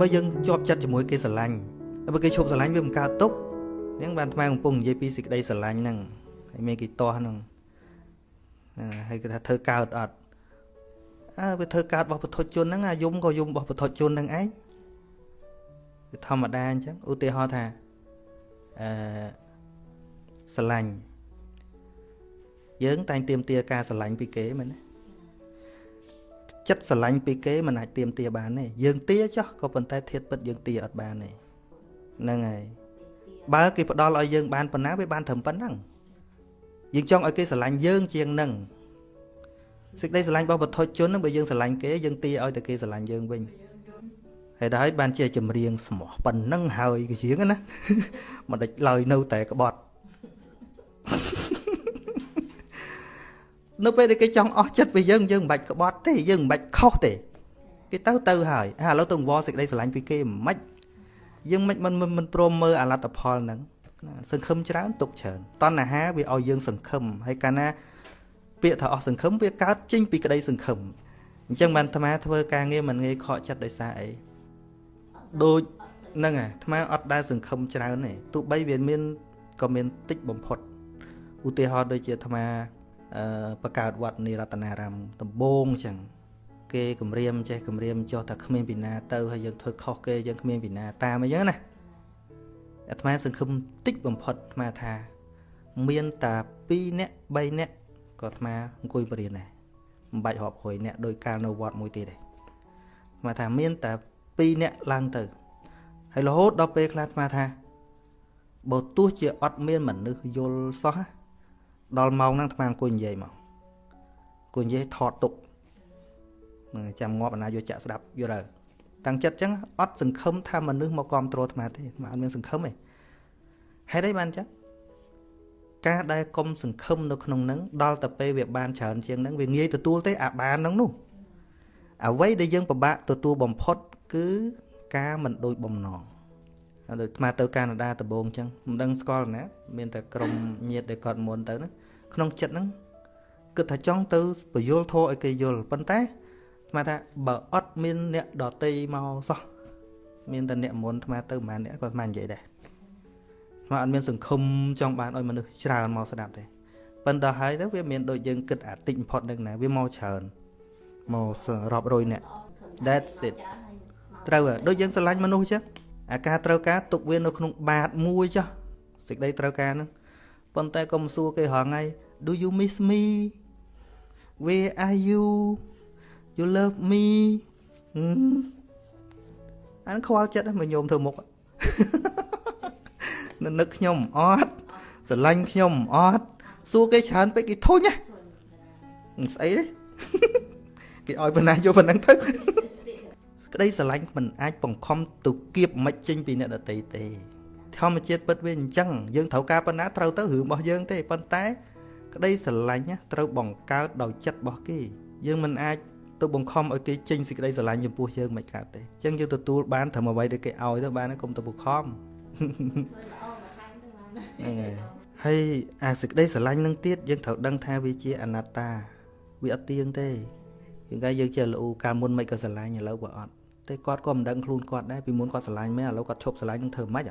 បើយើងជាប់ចិត្តជាមួយគេស្រឡាញ់បើគេឈប់ស្រឡាញ់វាមិនកើតទុកហ្នឹងបានថ្មកំពុងនិយាយពីសេចក្តីស្រឡាញ់ហ្នឹងហើយមានគេទាស់ហ្នឹងហើយគេថាធ្វើកើតអត់អើវាធ្វើកើតរបស់ពុទ្ធជនហ្នឹងអាយំក៏យំរបស់ពុទ្ធជនហ្នឹងឯងវាធម្មតាអញ្ចឹងឧទាហរណ៍ថាអឺស្រឡាញ់យើងតែងទៀមទាការស្រឡាញ់ពីគេមែនទេ ចិត្តស្រឡាញ់ពីគេមិនអាចទៀមទាបានទេយើងទាចោះក៏ប៉ុន្តែធៀបពិតយើងទាអត់បានទេហ្នឹងហើយបើគេផ្ដល់ឲ្យយើងបានប៉ុណ្ណាវាបានត្រឹមប៉ុណ្ណឹងយើងចង់ឲ្យគេស្រឡាញ់យើងជាងនឹងសេចក្តីស្រឡាញ់របស់បុថុជនហ្នឹងបើយើងស្រឡាញ់គេយើងទាឲ្យតែគេស្រឡាញ់យើងវិញហើយដល់បានជាចម្រៀងស្មោះប៉ុណ្ណឹងហើយគេជាងណាមិនដេចឡើយនៅតែក្បត់ នៅពេលដែលគេចង់អស់ចិត្តពីយើងយើងមិនបាច់ក្បត់ទេយើងមិនបាច់ខុសទេគេទៅទៅហើយហើយឥឡូវទៅវល់សេចក្តីស្រឡាញ់ពីគេមិនយើងមិនមិនមិនព្រមមើលអលទ្ធផលហ្នឹងសង្ឃឹមច្រើនទុកច្រើនតណ្ហាវាឲ្យយើងសង្ឃឹមហើយកាលណាពាក្យថាអស់សង្ឃឹមវាកើតចេញពីក្តីសង្ឃឹមអញ្ចឹងបានអាត្មាធ្វើការងារមិនងាយខកចិត្តដោយសារអីដូចហ្នឹងអាអាត្មាអត់ដែលសង្ឃឹមច្រើនទេទោះបីវាមានក៏មានតិចបំផុតឧទាហរណ៍ដូចជាអាត្មាអឺ បង្កើតវត្តនិរតនារាមដំបងអញ្ចឹងគេគម្រាមចេះគម្រាមចុះតែគ្មានពីណាទៅហើយយើងធ្វើខុសគេយើងគ្មានពីណាតាមអញ្ចឹងណាអាត្មាសង្ឃឹមតិចបំផុតអាត្មាថា មានតែ2នាក់3នាក់ក៏អាត្មាអង្គុយបរៀនដែរមិនបាច់រាប់រយនាក់ដោយកាលនៅវត្តមួយទៀតទេអាត្មាថាមានតែ2នាក់ឡើងទៅហើយរហូតដល់ពេលខ្លះអាត្មាថាបើទោះជាអត់មានមនុស្សយល់សោះ ដល់ម៉ោងហ្នឹងអាត្មាអង្គុយនិយាយមកអង្គុយនិយាយថតទុកចាំងាប់អាណាយកចាក់ស្ដាប់យល់ហើយតាំងចិត្តអញ្ចឹងអត់សង្ឃឹមថាមនុស្សមកគ្រប់គ្រងអាត្មាទេអាត្មាអត់មានសង្ឃឹមទេហេតុអីបានអញ្ចឹងការដែលកុំសង្ឃឹមនៅក្នុងនឹងដល់តែពេលវាបានច្រើនជាងនឹងវាងាយទទួលទេអាបាននឹងនោះអ្វីដែលយើងពិបាកទទួលបំផុតគឺការមិនដូចបំណងហើយ ដូចអាទៅកាណាដាដំបូងអញ្ចឹងមិនដឹងស្គាល់ណា មានតែក្រុមញាតិដែលគាត់មុនទៅណាក្នុងចិត្តហ្នឹងគិតថាចង់ទៅបយលធោឲ្យគេយល់ប៉ុន្តែស្មាថាបើអត់មានអ្នកដតីមកសោះមានតែអ្នកមុនស្មាទៅប្រហែលអ្នកគាត់ស្មាននិយាយដែរស្មាអត់មានសង្ឃឹមចង់បានឲ្យមនុស្សច្រើនមកស្ដាប់ទេប៉ុន្តែហើយទៅវាមានដូចយើងគិតអាតិចបំផុតនឹងណាវាមកច្រើនមករាប់រយអ្នក that's it ត្រូវដូចយើងស្រឡាញ់មនុស្សចឹង អាការត្រូវការទុកវានៅក្នុងបាតមួយចុះសេចក្តីត្រូវការហ្នឹងប៉ុន្តែកុំសួរគេរងថ្ងៃ do you miss me where are you you love me អានខ្វល់ចិត្តមកញោមធ្វើមុខនឹកខ្ញុំអត់ស្រឡាញ់ខ្ញុំអត់សួរគេច្រើនពេកគេធុញណាស្អីទេគេឲ្យប៉ុណ្ណាយកប៉ុណ្ណឹងទៅ ក្តីស្រឡាញ់មិនអាចបង្ខំទៅគៀបមិនចេញពីអ្នកដតីទេធម្មជាតិពិតវាអញ្ចឹងយើងត្រូវការប៉ុណ្ណាត្រូវទៅរឿងរបស់យើងទេប៉ុន្តែ ក្តីស្រឡាញ់ត្រូវបង្កើតដោយចិត្តរបស់គេ យើងមិនអាចទៅបង្ខំឲ្យគេចេញសេចក្តីស្រឡាញ់ចំពោះយើងមិនកើតទេអញ្ចឹងយើងទទួលបានត្រឹមអ្វីដែលគេឲ្យទៅបានកុំទៅបង្ខំហ្នឹងហើយហើយអាសេចក្តីស្រឡាញ់នឹងទៀតយើងត្រូវដឹងថាវាជាអនត្តាវាអត់ទៀងទេ យើងកាយើងជាលូកាលមុនមិនក៏ស្រឡាញ់ឥឡូវក៏អត់តែគាត់ក៏មិនដឹងខ្លួនគាត់ដែរពីមុនគាត់ស្រឡាញ់មែនឥឡូវគាត់ឈប់ស្រឡាញ់នឹងធ្វើម៉េច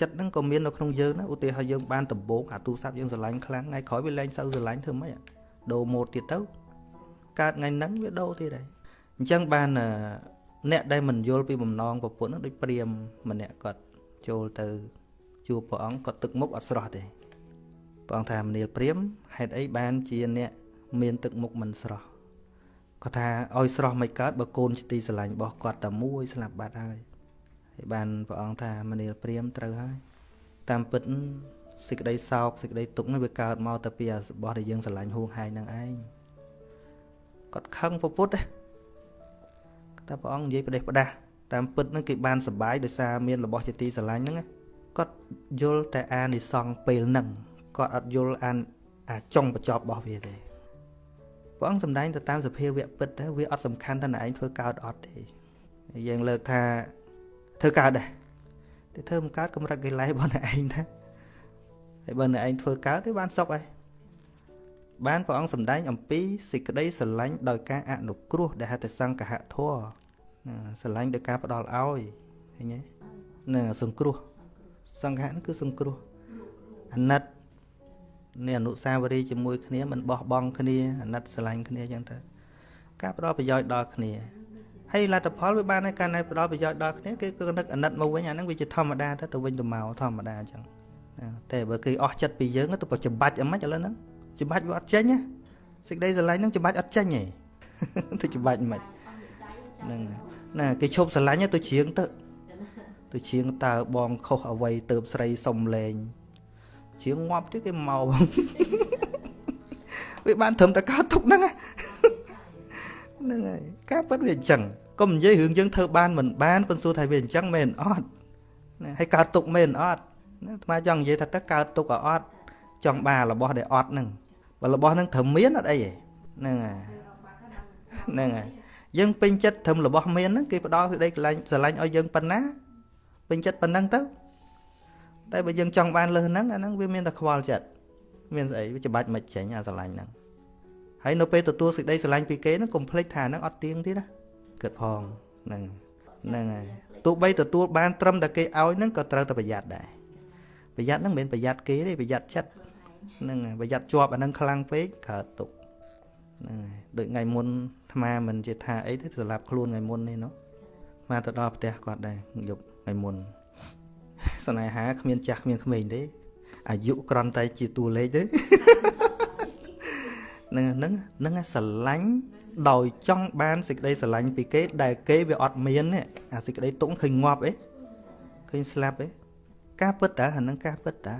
ចិត្តហ្នឹងក៏មាននៅក្នុងយើងណាឧទាហរណ៍យើងបានដំបូងអាទូរស័ព្ទយើងស្រឡាញ់ខ្លាំងថ្ងៃក្រោយវាលែងសូវស្រឡាញ់ធ្វើម៉េចដូរម៉ូតទៀតទៅកើតថ្ងៃហ្នឹងវាដូរទៀតហើយអញ្ចឹងបានអ្នកដែលមិនយល់ពីបំណងប្រពន្ធហ្នឹងដូចព្រាមម្នាក់គាត់ចូលទៅជួបព្រះអង្គគាត់ទឹកមុខអត់ស្រស់ទេព្រះអង្គថាមនាលព្រាមហេតុអីបានជាអ្នកមានទឹកមុខមិនស្រស់ គាត់ថាឲ្យស្រស់មិនកើតបើកូនជាទីស្រឡាញ់របស់គាត់តែមួយស្លាប់បាត់ហើយហើយបានព្រះអង្គថាមនាលព្រាមត្រូវហើយតាមពិតសេចក្តីសោកសេចក្តីទុក្ខនេះវាកើតមកតែពីរបស់ដែលយើងស្រឡាញ់ហួងហែងនឹងឯងគាត់ខឹងពុទ្ធតែព្រះអង្គនិយាយប្រទេសផ្ដាស់តាមពិតនឹងគេបានសុបាយដោយសារមានរបស់ជាទីស្រឡាញ់ហ្នឹងគាត់យល់តែអានិសង្ឃពេលហ្នឹងគាត់អត់យល់អានអាចុងបញ្ចប់របស់វាទេ ព្រះអង្គសម្ដែងទៅតាមសភាវៈពិតទៅវាអត់សំខាន់ថាឯងធ្វើកើតអត់ទេយើងលើកថាធ្វើកើតដែរតែធ្វើមិនកើតកម្រិតកិលេសរបស់អ្នកឯងណាហើយបើអ្នកឯងធ្វើកើតទេបានសុខហើយបានព្រះអង្គសម្ដែងអំពីសេចក្តីស្រឡាញ់ដោយការអនុគ្រោះដែលហៅថាសង្កហធัวណាស្រឡាញ់ដោយការផ្ដល់ឲ្យឃើញទេណាសង្គ្រោះសង្ឃៈហ្នឹងគឺសង្គ្រោះអាណិត នេះអនុសាវរីយ៍ជាមួយគ្នាមិនបោះបង់គ្នាអាណិតស្រឡាញ់គ្នាអញ្ចឹងទៅការផ្ដល់ប្រយោជន៍ដល់គ្នាហើយលទ្ធផលវាបានហើយការណែផ្ដល់ប្រយោជន៍ដល់គ្នាគឺគឺនឹកអាណិតមកវិញអាហ្នឹងវាជាធម្មតាទៅទៅវិញទៅមកធម្មតាអញ្ចឹងតែបើគេអស់ចិត្តពីយើងទៅប្រច្បាច់អីមិនឥឡូវហ្នឹងច្បាច់វាអត់ចេញណាសេចក្តីស្រឡាញ់ហ្នឹងច្បាច់អត់ចេញទេទៅច្បាច់មិនហ្នឹងណាគេឈប់ស្រឡាញ់ទៅជ្រៀងទៅទៅជ្រៀងតើបងខុសអ្វីទៅស្រីសុំលេង ជ្រៀងងាប់ទៀតគេមកវាបានត្រឹមតែកើតទុកហ្នឹងហ្នឹងហើយការពិតវាអញ្ចឹងកុំនិយាយរឿងយើងធ្វើបានមិនបានប៉ុន្តែសួរថាវាអញ្ចឹងមែនអត់ណាហើយកើតទុកមែនអត់ណាអាត្មាចង់និយាយថាតើកើតទុកអត់ចង់បានរបស់ដែលអត់ហ្នឹងបើរបស់ហ្នឹងត្រូវមានអត់អីទេហ្នឹងហើយហ្នឹងហើយយើងពេញចិត្តត្រឹមរបស់មានហ្នឹងគេផ្ដល់សេចក្តីកលែងស្រឡាញ់ឲ្យយើងប៉ុណ្ណាពេញចិត្តប៉ុណ្ណឹងទៅ តែបើយើងចង់បានលើសហ្នឹងអាហ្នឹងវាមានតែខ្វល់ចិត្តមានស្អីវាច្បាច់មិនចេញអាស្រឡាញ់ហ្នឹងហើយនៅពេលទទួលសេចក្តីស្រឡាញ់ពីគេហ្នឹងកុំភ្លេចថាហ្នឹងអត់ទៀងទៀតណាគិតផងហ្នឹងហ្នឹងហើយទោះបីទទួលបានត្រឹមតែគេឲ្យហ្នឹងក៏ត្រូវតែប្រយ័ត្នដែរប្រយ័ត្នហ្នឹងមិនមែនប្រយ័ត្នគេទេប្រយ័ត្នចិត្តហ្នឹងប្រយ័ត្នជាប់អាហ្នឹងខ្លាំងពេកកើតទុកហ្នឹងហើយដូចថ្ងៃមុនអាត្មាមិនជាថាអីទេសម្រាប់ខ្លួនថ្ងៃមុននេះនោះអាទៅដល់ផ្ទះគាត់ដែរយប់ថ្ងៃមុន ស្នេហាគ្មានចាស់គ្មានក្មេងទេអាយុក្រន់តែជាតួលេខទេនឹងនឹងនឹងស្រឡាញ់ដោយចង់បានសេចក្តីស្រឡាញ់ពីគេដែលគេវាអត់មានអាសេចក្តីទុកឃើញងាប់អីឃើញស្លាប់អីការពិតតើអានឹងការពិតតើ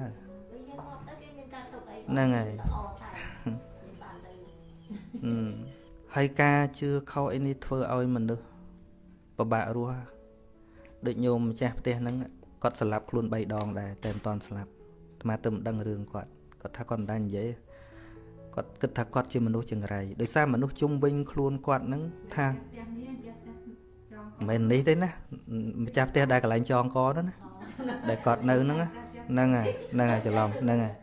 ហ្នឹងហើយហើយការជឿខុសអីនេះធ្វើឲ្យមនុស្សពិបាករស់ដូចញោមម្ចាស់ផ្ទះហ្នឹង គាត់ស្លាប់ខ្លួន3ដងដែរតែមិនតន់ស្លាប់អាត្មាទៅមិនដឹងរឿងគាត់គាត់ថាគាត់មិនដែរនិយាយគាត់គិតថាគាត់ជាមនុស្សចង្រៃដោយសារមនុស្សជុំវិញខ្លួនគាត់ហ្នឹងថាមិននេះទេណាម្ចាស់ផ្ទះដែលកន្លែងចងកនោះណាដែលគាត់នៅហ្នឹងហ្នឹងហើយហ្នឹងហើយច្រឡំហ្នឹងហើយ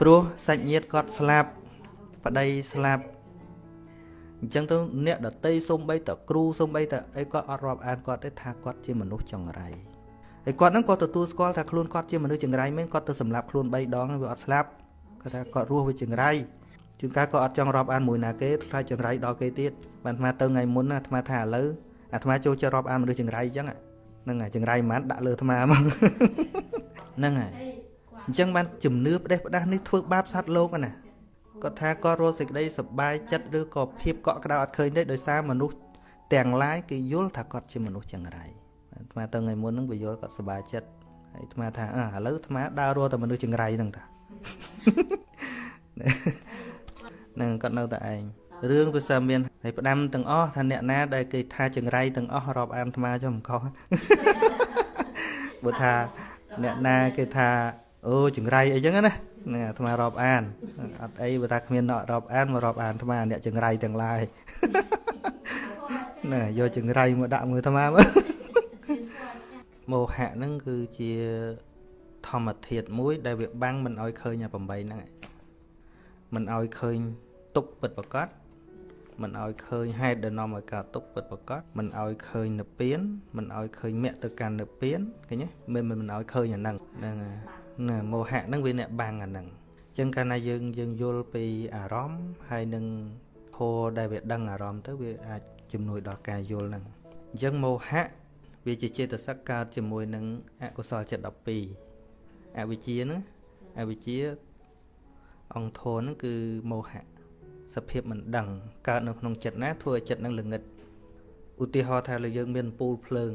ព្រោះសាច់ញាតិគាត់ស្លាប់ប្តីស្លាប់អញ្ចឹងទៅអ្នកដតីសំបីតគ្រូសំបីតអីគាត់អត់រាប់អានគាត់ទេថាគាត់ជាមនុស្សចង្រៃ ហើយគាត់ហ្នឹងក៏ទទួលស្គាល់ថាខ្លួនគាត់ជាមនុស្សចង្រៃមែនគាត់ទៅសម្លាប់ខ្លួន3ដងវាអត់ស្លាប់គាត់ថាគាត់រស់វាចង្រៃជួនកាលក៏អត់ចង់រាប់អានមួយណាគេថាចង្រៃដល់គេទៀតបានអាត្មាទៅថ្ងៃមុនអាត្មាថាឥឡូវអាត្មាចូលចិត្តរាប់អានមនុស្សចង្រៃអញ្ចឹងហ្នឹងហើយចង្រៃមិនដាក់លើអាត្មាមកហ្នឹងហើយអញ្ចឹងបានជំនឿផ្ដេសផ្ដាស់នេះធ្វើបាបសត្វលោកណាគាត់ថាគាត់រស់សេចក្តីសប្បាយចិត្តឬក៏ភាពកក់ក្ដៅអត់ឃើញទេដោយសារមនុស្សទាំងឡាយគេយល់ថាគាត់ជាមនុស្សចង្រៃ អាត្មាទៅថ្ងៃមុនហ្នឹងវាយល់គាត់សប្បាយចិត្តហើយអាត្មាថាអើឥឡូវអាត្មាដើររស់តែមនុស្សចង្រៃហ្នឹងតានឹងគាត់នៅតែឯងរឿងវាសើមានហើយផ្ដាំទាំងអស់ថាអ្នកណាដែលគេថាចង្រៃទាំងអស់រាប់អានអាត្មាចុះមិនខុសបើថាអ្នកណាគេថាអូចង្រៃអីចឹងណាហ្នឹងអាត្មារាប់អានអត់អីបើថាគ្មានអ្នករាប់អានមករាប់អានអាត្មាអ្នកចង្រៃទាំងឡាយណែយកចង្រៃមកដាក់មើលអាត្មាមើល មោហៈហ្នឹងគឺជាធម្មធាតុមួយ ដែលវាបាំងមិនឲ្យឃើញអា8ហ្នឹងមិនឲ្យឃើញទុកពិតប្រកបមិនឲ្យឃើញហេតុដែលនាំឲ្យកើតទុកពិតប្រកបមិនឲ្យឃើញនិព្វានមិនឲ្យឃើញមគ្គទៅកាន់និព្វានឃើញទេមិនមិនឲ្យឃើញអាហ្នឹងហ្នឹងណាមោហៈហ្នឹងវាអ្នកបាំងអាហ្នឹងអញ្ចឹងកាលណាយើងយើងយល់ពីអារម្មណ៍ហើយនឹងធម៌ដែលវាដឹងអារម្មណ៍ទៅវាអាចជំនួយដល់ការយល់ហ្នឹងអញ្ចឹងមោហៈ វាជាចេតសិកកើតជាមួយនឹងអកុសលចិត្ត12អវិជ្ជាហ្នឹងអវិជ្ជាអង្គធនហ្នឹងគឺមោហៈសភាពមិនដឹងកើតនៅក្នុងចិត្តណាធ្វើឲ្យចិត្តនឹងល្ងិតឧទាហរណ៍ថាលើយើងមានអំពូលភ្លើង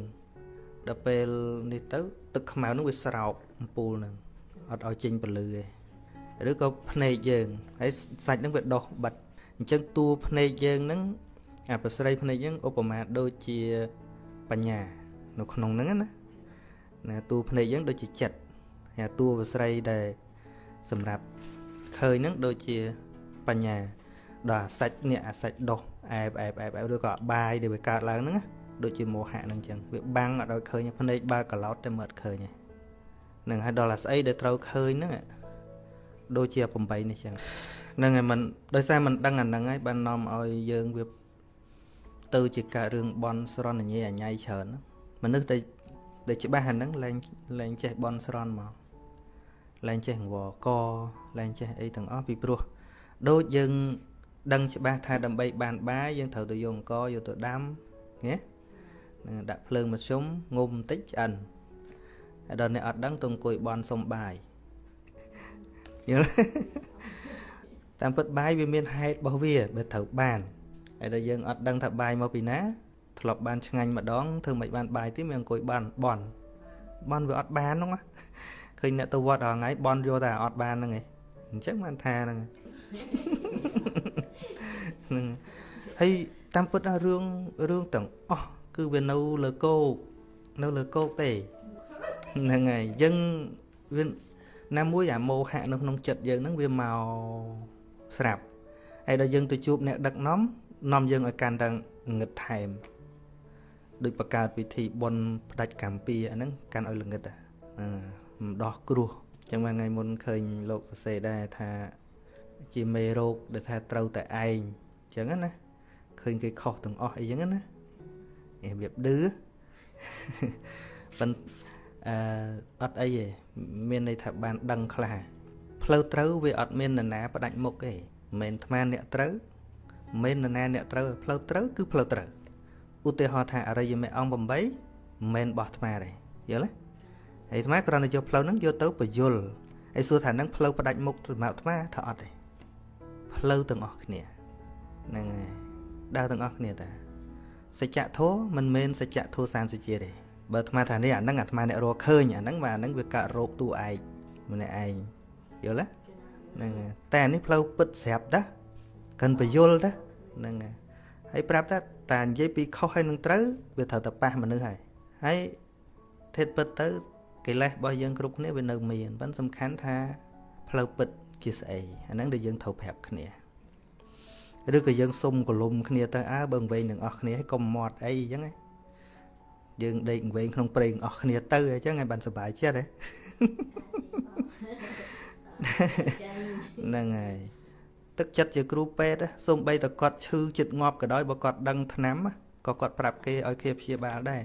ដល់ពេលនេះទៅទឹកខ្មៅនឹងវាស្រោបអំពូលនឹងអត់ឲ្យចេញពលឺទេឬក៏ភ្នែកយើងហើយសាច់នឹងវាដោះបិទអញ្ចឹងតួភ្នែកយើងនឹងអាប្រស្រីភ្នែកយើងឧបមាដូចជាបញ្ញា នៅក្នុងហ្នឹងណាណាតួភ្នែកយើងដូចជាចិត្តហើយតួប្រស្រីដែលសម្រាប់ឃើញហ្នឹងដូចជាបញ្ញាដល់អាសាច់នេះអាសាច់ដោះអែបអែបអែបអែបឬក៏បាយដែលវាកើតឡើងហ្នឹងដូចជាមោហៈហ្នឹងចឹងវាបាំងអត់ឲ្យឃើញភ្នែកបើកឡោតតែមើលឃើញហ្នឹងហើយដល់អាស្អីដែលត្រូវឃើញហ្នឹងដូចជា8នេះចឹងហ្នឹងហើយมันដោយសារมันដឹងអាហ្នឹងហើយបាននាំឲ្យយើងវា ទៅជាកើតរឿងបន់ស្រន់ញ៉ៃអញ្ញៃច្រើន មនុស្សតែដែលច្បាស់អាហ្នឹងលែងលែងចេះបន់ស្រន់មកលែងចេះងវកលែងចេះអីទាំងអស់ពីព្រោះដូចយើងដឹងច្បាស់ថាដើម្បីបានបាយយើងត្រូវទៅយកអង្គយកទៅដាំណាដាក់ភ្លើងមធ្យមងុំបន្តិចឆ្អិនហើយដល់អ្នកអត់ដឹងទៅអង្គុយបន់សុំបាយយល់តាមពិតបាយវាមានហេតុរបស់វាបើត្រូវបានហើយដល់យើងអត់ដឹងថាបាយមកពីណា ធ្លាប់បានឆ្ងាញ់ម្ដងធ្វើមិនបានបាយទេមានអង្គុយបានបន់បន់វាអត់បានហ្នឹងឃើញអ្នកទៅវត្តរាល់ថ្ងៃបន់យកតែអត់បានហ្នឹងឯងអញ្ចឹងបានថាហ្នឹងហ្នឹងហើយតាមពិតរឿងរឿងទាំងអស់គឺវានៅលើគោកនៅលើគោកទេហ្នឹងហើយយើងវាណាមួយអាមោហៈនៅក្នុងចិត្តយើងហ្នឹងវាមកស្រាប់ហើយដល់យើងទៅជួបអ្នកដឹកនាំនាំយើងឲ្យកាន់តែងឹតថែម ដូចបង្កើតពិធីបុណ្យផ្ដាច់កម្ពីអាហ្នឹងកាន់ឲ្យល្ងឹតអាម្ដោះគ្រោះចឹងថ្ងៃមុនឃើញលោកសរសេរដែរថាជាមេរោគដែលថាត្រូវតែឯងចឹងណាឃើញគេខុសទាំងអស់អីចឹងណារបៀបឌឺប៉ុន្តែអឺអត់អីទេមានន័យថាបានដឹងខ្លះផ្លូវត្រូវវាអត់មាននរណាផ្ដាច់មុខទេមិនមែនអាត្មាអ្នកត្រូវមិនមែននរណាអ្នកត្រូវផ្លូវត្រូវគឺផ្លូវត្រូវ ឧទាហរណ៍ថាអរិយមេអង្គ8មិនមែនបោះអាត្មាទេយល់ទេហើយអាត្មាគ្រាន់តែយកផ្លូវហ្នឹងយកទៅបញ្យលហើយសួរថាហ្នឹងផ្លូវផ្ដាច់មុខសម្រាប់អាត្មាថាអត់ទេផ្លូវទាំងអស់គ្នាហ្នឹងហើយដើរទាំងអស់គ្នាតាសច្ចធម៌មិនមែនសច្ចធម៌សានសុជាទេបើអាត្មាថានេះអាហ្នឹងអាត្មាអ្នករកឃើញអាហ្នឹងបាទអាហ្នឹងវាកើតរោគតួឯកម្នាក់ឯងយល់ទេហ្នឹងតែអានេះផ្លូវពិតស្រាប់តាកិនបយលតាហ្នឹងហើយប្រាប់ថា តានិយាយពីខុសហើយនឹងត្រូវវាត្រូវតែប៉ះមនុស្សហើយហើយធេតពិតទៅកិលេសរបស់យើងគ្រប់គ្នាវានៅមានប៉ុន្តែសំខាន់ថាផ្លូវពិតជាស្អីអាហ្នឹងដែលយើងត្រូវប្រាប់គ្នាឬក៏យើងសុំកលុំគ្នាទៅអើបើវែងនឹងអស់គ្នាហើយកុំមាត់អីអញ្ចឹងយើងដេកវែងក្នុងព្រេងអស់គ្នាទៅអញ្ចឹងឲ្យបានសុបាយចិត្តហ្នឹងហើយ ទឹកចិត្តជាគ្រូពេទ្យសូម្បីតែគាត់ឈឺចិត្តងាប់ក៏ដោយបើគាត់ដឹងថ្នាំក៏គាត់ប្រាប់គេឲ្យគេព្យាបាលដែរ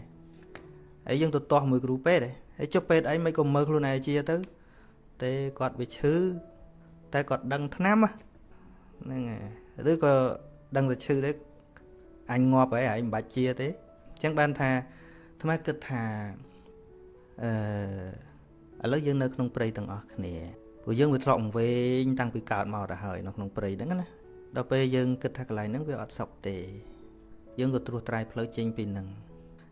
ហើយយើងទៅទាស់មួយគ្រូពេទ្យហើយចុះពេទ្យអីមិនក៏មើលខ្លួនឯងជាទៅតែគាត់វាឈឺតែគាត់ដឹងថ្នាំហ្នឹងហើយឬក៏ដឹងតែឈឺដែរអញងាប់ហើយហើយមិនបាច់ជាទេអញ្ចឹងបានថាថ្មគិតថាអឺឥឡូវយើងនៅក្នុងព្រៃទាំងអស់គ្នា ព្រោះយើងវាធ្លាប់វែងតាំងពីកើតមកទៅហើយនៅក្នុងព្រៃហ្នឹងណាដល់ពេលយើងគិតថាកន្លែងហ្នឹងវាអត់សុខទេយើងក៏ត្រួសត្រាយផ្លូវចេញពីហ្នឹង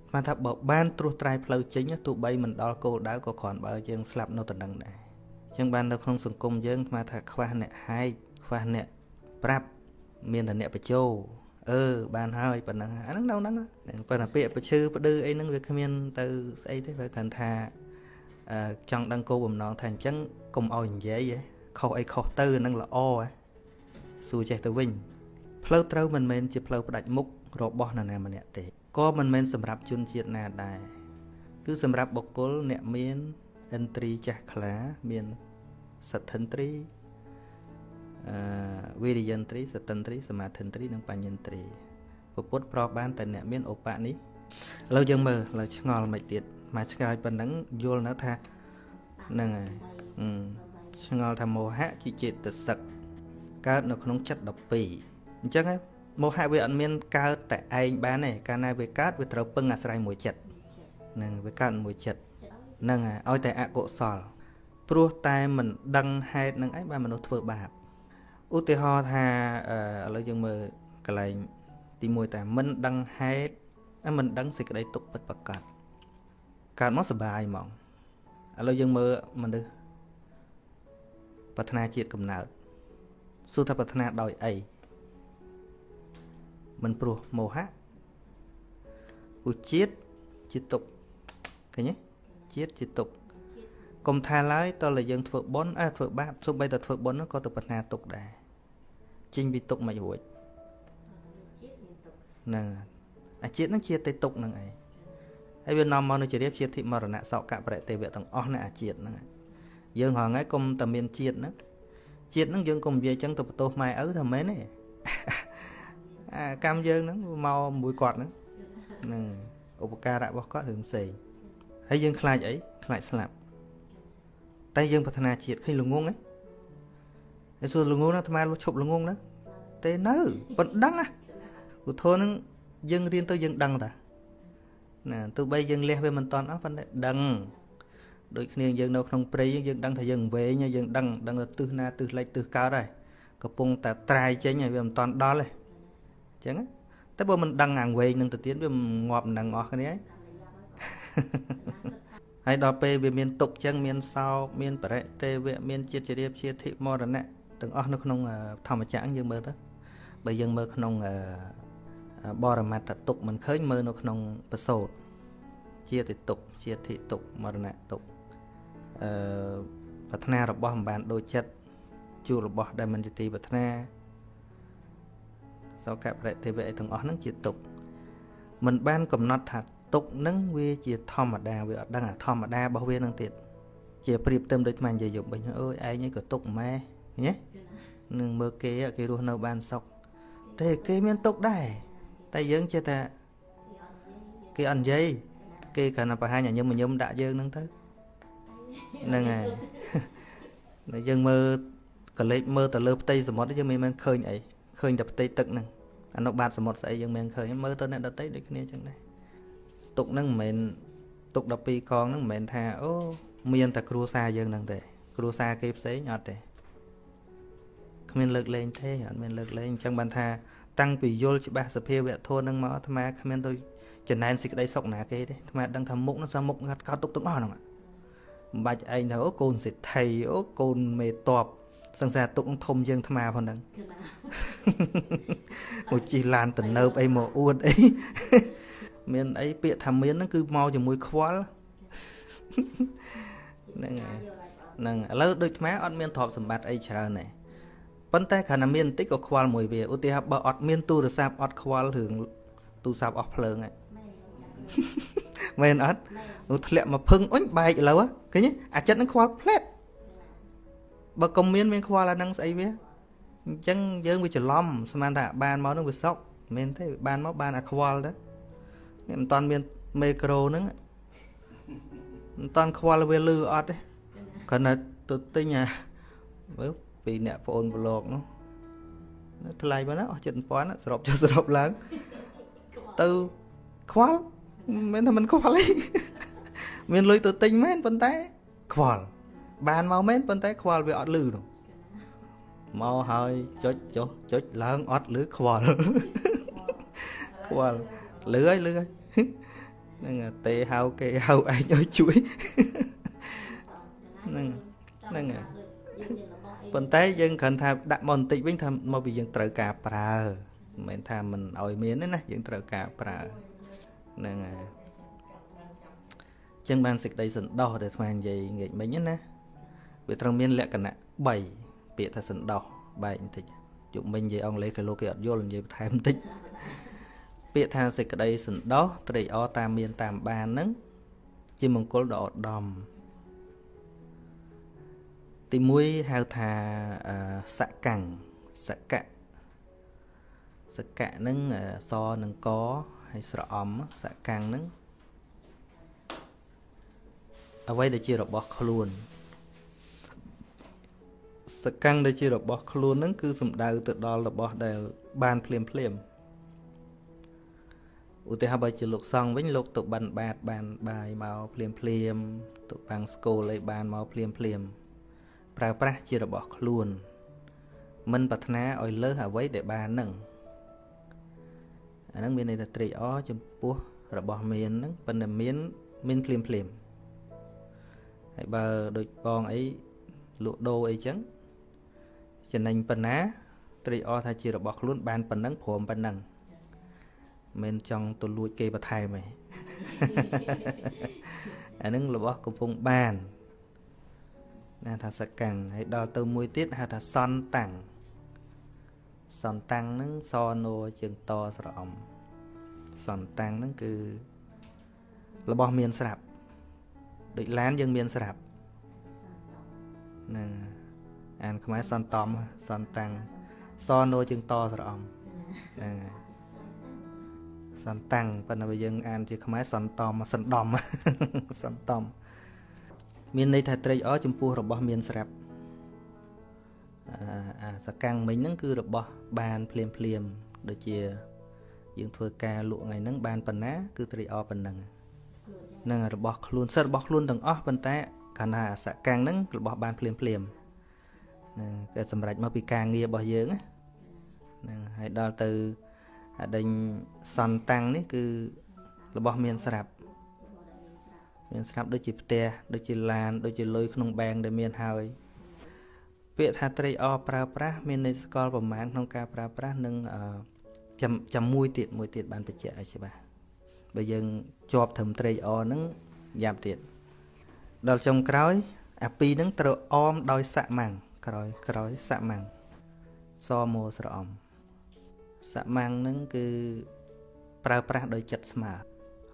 ស្មានថាបើបានត្រួសត្រាយផ្លូវចេញទោះបីមិនដល់គោលដៅក៏គ្រាន់បើយើងស្លាប់នៅតំណឹងដែរអញ្ចឹងបាននៅក្នុងសង្គមយើងស្មានថាខ្វះអ្នកហែកខ្វះអ្នកប្រាប់មានតែអ្នកបញ្ចោអឺបានហើយប៉ុណ្ណឹងអាហ្នឹងនៅហ្នឹងប៉ុន្តែពាក្យប្រឈឺផ្ដឺអីហ្នឹងវាគ្មានទៅស្អីទេបើគាត់ថា ចង់ដឹងគោលបំណងថាអញ្ចឹងកុំឲ្យនិយាយខុសអីខុសទៅនឹងល្អសួរចេះទៅវិញផ្លូវត្រូវមិនមែនជាផ្លូវផ្ដាច់មុខរបស់នរណាម្នាក់ទេក៏មិនមែនសម្រាប់ជនជាតិណាដែរគឺសម្រាប់បុគ្គលអ្នកមានឥន្ទ្រីចាស់ខ្លាមានសទ្ធិន្ទ្រីអឺវិរិយន្ទ្រីសតិន្ទ្រីសមាធិន្ទ្រីនិងបញ្ញន្ទ្រីពុទ្ធប្របានតែអ្នកមានឧបនេះឥឡូវយើងមើលឥឡូវឆ្ងល់មិនទៀត មកឆ្កែប៉ុណ្ណឹងយល់នៅថាហ្នឹងហើយឆ្ងល់ថាមោហៈជាចេតសិកកើតនៅក្នុងចិត្ត12អញ្ចឹងមោហៈវាអត់មានកើតតែឯងបានទេកាលណាវាកើតវាត្រូវពឹងអាស្រ័យមួយចិត្តហ្នឹងវាកើតមួយចិត្តហ្នឹងហើយឲ្យតែអកុសល ព្រោះតែមិនដឹងហេតុនឹងឯងបានមនុស្សធ្វើបាបឧទាហរណ៍ថាឥឡូវយើងមើលកន្លែងទី1តែមិនដឹងហេតុមិនដឹងសេចក្តីទុកពិតប្រកប កើតមកសុបាយហ្មងឥឡូវយើងមើលមនុស្សប្រាថ្នាជាតិកំណើតសួរថាប្រាថ្នាដោយអីមិនព្រោះមោហៈឧជាតិជាទុកឃើញទេជាតិជាទុកកុំថាឡើយតើតែយើងធ្វើបុណ្យអើធ្វើបាបសូម្បីតែធ្វើបុណ្យក៏ទៅប្រាថ្នាទុកដែរចេញពីទុកមិនរួចហ្នឹងអាជាតិហ្នឹងជាតែទុកហ្នឹងឯង ហើយវានាំមកនៅជារៀបជាតិមរណៈសោកៈប្រតិវៈទាំងអស់នៅអាជាតិហ្នឹងយើងហងៃកុំតែមានជាតិហ្នឹងជាតិហ្នឹងយើងកុំនិយាយចឹងទៅបន្ទោសម៉ែឪថាមែនទេអាកម្មយើងហ្នឹងមកមួយគាត់ហ្នឹងហ្នឹងឧបការៈរបស់គាត់រឿងផ្សេងហើយយើងខ្លាចអីខ្លាចស្លាប់តែយើងប្រាថ្នាជាតិឃើញល្ងងហ៎ហើយសួរល្ងងណាអាត្មាលុះឈប់ល្ងងណាទេនៅប៉ុណ្ដឹងណាឧទាហរណ៍ហ្នឹងយើងរៀនទៅយើងដឹងតា ណាទោះបីយើងលះវាមិនតាន់អស់ប៉ុន្តែដឹងដូចគ្នាយើងនៅក្នុងព្រៃយើងដឹងថាយើងវែងយើងដឹងដឹងថាទិសណាទិសលិចទិសកើតហើយកំពុងតែត្រាយចេញហើយវាមិនតាន់ដល់ទេអញ្ចឹងតែបើមិនដឹងអាងវែងនឹងទៅទៀតវាងាប់នឹងអស់គ្នាហើយដល់ពេលវាមានទុកចឹងមានសោកមានបរិទេវៈមានជាតិជារៀបជាធិមរណៈទាំងអស់នៅក្នុងធម្មចក្រយើងមើលទៅបើយើងមើលក្នុង បរមត្តទុកមិនឃើញមើលនៅក្នុងបសោតជាតិទុកជាធិទុកមរណៈទុកអឺប្រាថ្នារបស់មិនបានដូចចិត្តជួបរបស់ដែលមិនជាទីប្រាថ្នាសោកបរិទេវៈអីទាំងអស់ហ្នឹងជាទុកមិនបានកំណត់ថាទុកហ្នឹងវាជាធម្មតាវាអត់ដឹងអាធម្មតារបស់វាហ្នឹងទៀតជាប្រៀបទៅដូចថ្មនិយាយយប់វិញអើយឯងឯងក៏ទុកម៉ែញ៉េនឹងមើលគេគេរស់នៅបានសុខតែគេមានទុកដែរ តែយើងចេះតែគេអត់និយាយគេគ្រាន់តែបង្ហាញឲ្យញឹមញឹមដាក់យើងហ្នឹងទៅហ្នឹងហើយតែយើងមើលកលេចមើលទៅលើផ្ទៃសមុទ្រយើងមិនមែនឃើញអីឃើញតែផ្ទៃទឹកហ្នឹងអានោះបាតសមុទ្រស្អីយើងមិនឃើញមើលទៅអ្នកដតីដូចគ្នាចឹងដែរទុកហ្នឹងមិនមែនទុក12កងហ្នឹងមិនមែនថាអូមានតែគ្រួសារយើងហ្នឹងទេគ្រួសារគេផ្សេងអត់ទេគ្មានលើកលែងទេអត់មានលើកលែងអញ្ចឹងបានថា តាំងពីយល់ច្បាស់សភាវៈធម៌នឹងមកអាត្មាគ្មានទៅចំណែនសេចក្តីសុខណាគេទេអាត្មាដឹងថាមុខនោះសមុខកាត់កោតទុកទាំងអស់ហ្នឹងមិនបាច់ឯងថាអូកូនសេដ្ឋីអូកូនមេតបសង្សារទុកធំយើងអាត្មាផងហ្នឹងមកជិះឡានទៅនៅអីមកអួតអីមានអីពាក្យថាមានហ្នឹងគឺមកជាមួយខ្វល់ហ្នឹងហើយហ្នឹងឥឡូវដូចអាត្មាអត់មានទ្រព្យសម្បត្តិអីច្រើនទេ ប៉ុន្តែគ្រាន់តែមានបន្តិចក៏ខ្វល់មួយវាឧទាហរណ៍បើអត់មានទូរស័ព្ទអត់ខ្វល់រឿងទូរស័ព្ទអស់ភ្លើងហ្នឹងមែនអត់នោះធ្លាក់មកភឹងអុញបែកឥឡូវឃើញអាចិត្តនឹងខ្វល់ផ្លែតបើកុំមានមានខ្វល់អានឹងស្អីវាអញ្ចឹងយើងវាច្រឡំស្មានថាបានមកនឹងវាសុកមិនមែនទេបានមកបានអាខ្វល់ទៅនេះមិនតាន់មានមេក្រូហ្នឹងមិនតាន់ខ្វល់វាលឺអត់ទេគ្រាន់តែទៅទិញអាមើល ពីអ្នកប្អូនប្លុកនោះថ្លៃប៉ុណ្ណាអស់7000សរុបចុះសរុបឡើងទៅខ្វល់មិនថាមិនខ្វល់អីមានលុយទៅទិញមែនប៉ុន្តែខ្វល់បានមកមែនប៉ុន្តែខ្វល់វាអត់លឺនោះមកហើយចុចចុះចុចឡើងអត់លឺខ្វល់ខ្វល់លឺហើយលឺហើយហ្នឹងទេហៅគេហៅឯងឲ្យជួយហ្នឹងហ្នឹង ប៉ុន្តែយើងគ្រាន់ថាដាក់មកបន្តិចវិញថាមកពីយើងត្រូវការប្រើមិនមែនថាមិនឲ្យមានទេណាយើងត្រូវការប្រើហ្នឹងហើយចឹងបានសេចក្តីសន្តោសដែលស្មាននិយាយងាកមិញណាវាត្រូវមានលក្ខណៈ3ពាក្យថាសន្តោសបែកបន្តិចជុំមិញនិយាយអង់គ្លេសគេលោកគេអត់យល់និយាយបន្ថែមបន្តិចពាក្យថាសេចក្តីសន្តោសត្រេកអរតាមមានតាមបានហ្នឹងជាមង្គលដ៏ឧត្តម ទី1ហៅថាសកាំងសកៈសកៈហ្នឹងសនឹងកហើយស្រអំសកាំងហ្នឹងអ្វីដែលជារបស់ខ្លួនសកាំងដែលជារបស់ខ្លួនហ្នឹងគឺសំដៅទៅដល់របស់ដែលបានភ្លាមភ្លាមឧទាហរណ៍បើជាលោកសង្ឃវិញលោកទៅបិណ្ឌបាតបានបាយមកភ្លាមភ្លាមទៅបាំងស្គលអីបានមកភ្លាមភ្លាម ប្រើប្រាស់ជារបស់ខ្លួន មិនប្រាថ្នាឲ្យលើសអ្វីដែលបាននឹងអាហ្នឹងមានន័យថាត្រេកអរចំពោះរបស់មានហ្នឹងប៉ុន្តែមានមានភ្លាមភ្លាមហើយបើដូចបងអីលក់ដូរអីចឹងចំណេញប៉ុណ្ណាត្រេកអរថាជារបស់ខ្លួនបានប៉ុណ្ណឹងព្រមប៉ុណ្ណឹងមិនចង់ទៅលួចគេបន្ថែមទេអានឹងរបស់កំពុងបាន ណាថាសកាំងហើយដល់ទៅមួយទៀតហៅថាសនតាំងសនតាំងហ្នឹងសណូជាងតស្រអំសនតាំងហ្នឹងគឺរបស់មានស្រាប់ដូចឡានយើងមានស្រាប់ហ្នឹងអានខ្មែរសនតំសនតាំងសណូជាងតស្រអំហ្នឹងហើយសន្តាំងប៉ុន្តែបើយើងអានជាខ្មែរសន្តំសន្តំសន្តំ មានន័យថាត្រេកអរចំពោះរបស់មានស្រាប់អាសកាំងមិញហ្នឹងគឺរបស់បានភ្លាមភ្លាមដូចជា យើងធ្វើការលក់ថ្ងៃហ្នឹងបានប៉ុណ្ណា គឺត្រេកអរប៉ុណ្ណឹងនឹងរបស់ខ្លួនសិតរបស់ខ្លួនទាំងអស់ប៉ុន្តែកាលណាអាសកាំងហ្នឹងរបស់បានភ្លាមភ្លាមហ្នឹងគេសម្រេចមកពីការងាររបស់យើងហ្នឹងហើយដល់ទៅអាដេញសន្តាំងនេះគឺរបស់មានស្រាប់ មានស្រាប់ដូចជាផ្ទះដូចជាឡានដូចជាលុយក្នុងបែងដែលមានហើយពាក្យថាត្រេកអរប្រើប្រាស់មានន័យស្គាល់ប្រមាណក្នុងការប្រើប្រាស់និងចាំចាំមួយទៀតមួយទៀតបានបញ្ជាក់ឲ្យច្បាស់បើយើងជាប់ត្រឹមត្រេកអរហ្នឹងយ៉ាប់ទៀតដល់ចុងក្រោយ អាពីរហ្នឹងត្រូវអមដោយសម៉ាំងក្រោយក្រោយសម៉ាំងសមោស្រអំសម៉ាំងហ្នឹងគឺប្រើប្រាស់ដោយចិត្តស្មើ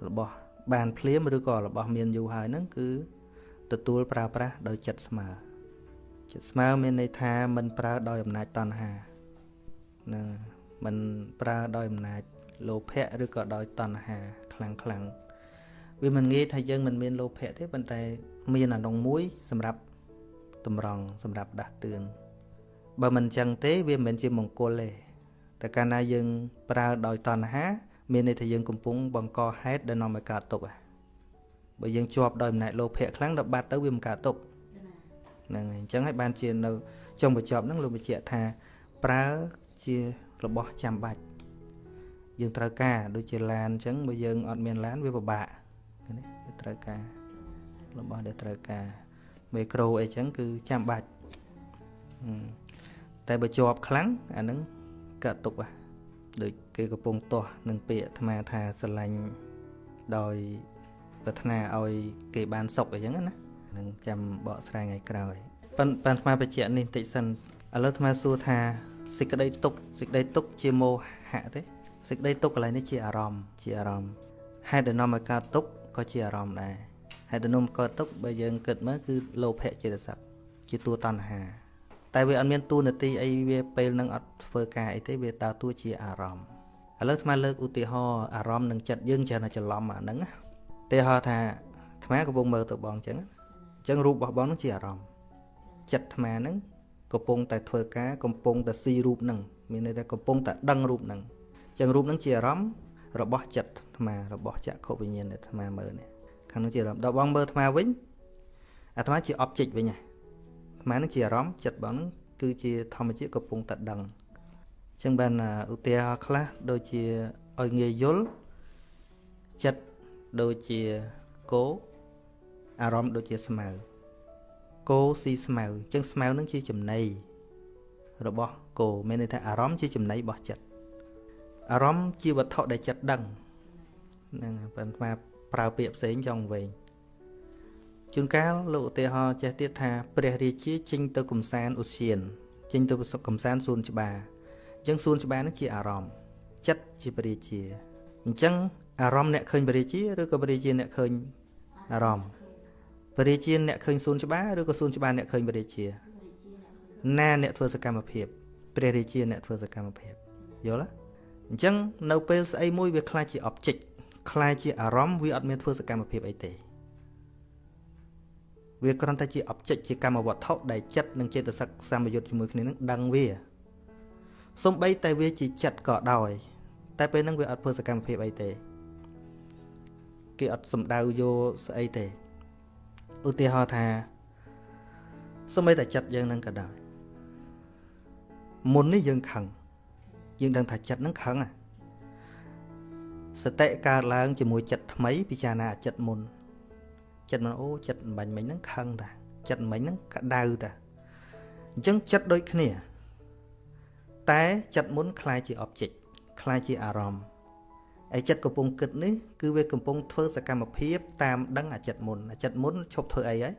របស់ បានភ្លាមឬក៏របស់មានយូរហើយហ្នឹងគឺទទួលប្រើប្រាស់ដោយចិត្តស្មើចិត្តស្មើមានន័យថាមិនប្រើដោយអំណាចតណ្ហាណាមិនប្រើដោយអំណាចលោភៈឬក៏ដោយតណ្ហាខ្លាំងខ្លាំងវាមិនងាយថាយើងមិនមានលោភៈទេប៉ុន្តែមានអានងមួយសម្រាប់តម្រង់សម្រាប់ដាស់តឿនបើមិនចឹងទេវាមិនមែនជាមង្គលទេតែកាលណាយើងប្រើដោយតណ្ហា មានន័យថាយើងកំពុងបង្កហេតុដែលនាំឲ្យកើតទុក្ខបើយើងជាប់ដោយអំណាចលោភៈខ្លាំងដល់បាត់ទៅវាមិនកើតទុក្ខហ្នឹងហើយអញ្ចឹងហើយបានជានៅចុងបញ្ចប់ហ្នឹងលោកបញ្ជាក់ថាប្រើជារបស់ចាំបាច់យើងត្រូវការដូចជាឡានអញ្ចឹងបើយើងអត់មានឡានវាពិបាកនេះវាត្រូវការរបស់ដែលត្រូវការមេក្រូអីចឹងគឺចាំបាច់តែបើជាប់ខ្លាំងអាហ្នឹងកាត់ទុកហ่ะ ដូចគេកំពុងទាស់នឹងពាក្យអាត្មាថាស្រឡាញ់ដោយប្រាថ្នាឲ្យគេបានសុខអីចឹងណានឹងចាំបកស្រាយថ្ងៃក្រោយប៉ិនប៉ិនអាត្មាបញ្ជាក់នេះបន្តិចសិនឥឡូវអាត្មាសួរថាសេចក្តីទុកសេចក្តីទុកជាមោហៈទេសេចក្តីទុកកន្លែងនេះជាអារម្មណ៍ជាអារម្មណ៍ហេតុដែលនាំឲ្យកើតទុកក៏ជាអារម្មណ៍ដែរហេតុដែលនាំកើតទុកបើយើងគិតមើលគឺលោភៈចេតសិកជាតួតណ្ហា តែវាអត់មានតួនាទីអីវាពេលនឹងអត់ធ្វើការអីទេវាតើតួជាអារម្មណ៍ឥឡូវអាត្មាលើកឧទាហរណ៍អារម្មណ៍នឹងចិត្តយើងច្រើនតែច្រឡំអាហ្នឹងឧទាហរណ៍ថាអាត្មាកំពុងមើលទៅបងអញ្ចឹងអញ្ចឹងរូបរបស់បងនឹងជាអារម្មណ៍ចិត្តអាត្មាហ្នឹងកំពុងតែធ្វើការកំពុងតែស៊ីរូបហ្នឹងមានន័យថាកំពុងតែដឹងរូបហ្នឹងអញ្ចឹងរូបហ្នឹងជាអារម្មណ៍របស់ចិត្តអាត្មារបស់ចក្ខុវិញ្ញាណដែលអាត្មាមើលនេះខាងនោះជាអារម្មណ៍ដល់បងមើលអាត្មាវិញអាត្មាជា object វិញហ្នឹង អាត្មានឹងជាអារម្មណ៍ចិត្តបងហ្នឹងគឺជាធម្មជាតិកំពុងតែដឹងអញ្ចឹងបានឧទាហរណ៍ខ្លះដូចជាឲ្យងាយយល់ចិត្តដូចជាគោអារម្មណ៍ដូចជាស្មៅគោស៊ីស្មៅអញ្ចឹងស្មៅនឹងជាចំណីរបស់គោមានន័យថាអារម្មណ៍ជាចំណីរបស់ចិត្តអារម្មណ៍ជាវត្ថុដែលចិត្តដឹងហ្នឹងប៉ុន្តែប្រើពាក្យផ្សេងចង់វិញ ជួនកាលលោកឧទាហរណ៍ចេះទៀតថាព្រះរាជាចេញទៅកំសាន្តឧស្សាហចេញទៅកំសាន្តសួនច្បារអញ្ចឹងសួនច្បារនឹងជាអារម្មណ៍ចិត្តជាព្រះរាជាអញ្ចឹងអារម្មណ៍អ្នកឃើញព្រះរាជាឬក៏ព្រះរាជាអ្នកឃើញអារម្មណ៍ព្រះរាជាអ្នកឃើញសួនច្បារឬក៏សួនច្បារអ្នកឃើញព្រះរាជាណាអ្នកធ្វើសកម្មភាពព្រះរាជាអ្នកធ្វើសកម្មភាពយល់ទេអញ្ចឹងនៅពេលស្អីមួយវាខ្លាចជា object ខ្លាចជាអារម្មណ៍វាអត់មានធ្វើសកម្មភាពអីទេ វាគ្រាន់តែជា object ជាកម្មវត្ថុដែលចិត្តនិងចេតសិកសម្បយុទ្ធជាមួយគ្នានឹងដឹងវាសំបីតែវាជាចិត្តក៏ដោយ តែពេលហ្នឹងវាអត់ធ្វើសកម្មភាពអីទេគេអត់សំដៅយកស្អីទេឧទាហរណ៍ថាសំបីតែចិត្តយើងនឹងក៏ដោយមុននេះយើងខឹងយើងដឹងថាចិត្តនឹងខឹងសតិកើតឡើងជាមួយចិត្តថ្មីពិចារណាចិត្តមុន ចិត្តមិនអូចិត្តបាញ់មិញហ្នឹងខឹងតាចិត្តមិញហ្នឹងក្តៅតាអញ្ចឹងចិត្តដូចគ្នាតែចិត្តមុនคล้ายជា object คล้ายជាអារម្មណ៍ឯចិត្តកំពុងគិតនេះគឺវាកំពុងធ្វើសកម្មភាពតាមដឹងអាចិត្តមុនអាចិត្តមុនឈប់ធ្វើអីហើយ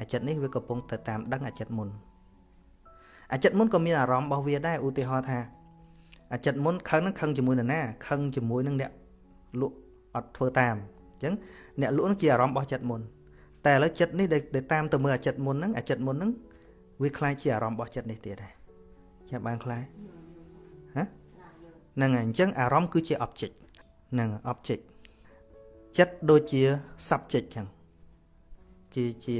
អាចិត្តនេះវាកំពុងទៅតាមដឹងអាចិត្តមុនអាចិត្តមុនក៏មានអារម្មណ៍របស់វាដែរឧទាហរណ៍ថាអាចិត្តមុនខឹងនឹងខឹងជាមួយនរណាខឹងជាមួយនឹងអ្នកលក់អត់ធ្វើតាមអញ្ចឹង អ្នកលក់នឹងជាអារម្មណ៍របស់ចិត្តមុនតែឥឡូវចិត្តនេះដែលតាមទៅមើលអាចិត្តមុនហ្នឹងអាចិត្តមុនហ្នឹងវាคล้ายជាអារម្មណ៍របស់ចិត្តនេះទៀតដែរចាំបានคล้ายហ៎ហ្នឹងហើយអញ្ចឹងអារម្មណ៍គឺជា object ហ្នឹង object ចិត្តដូចជា subject ចឹងជាជា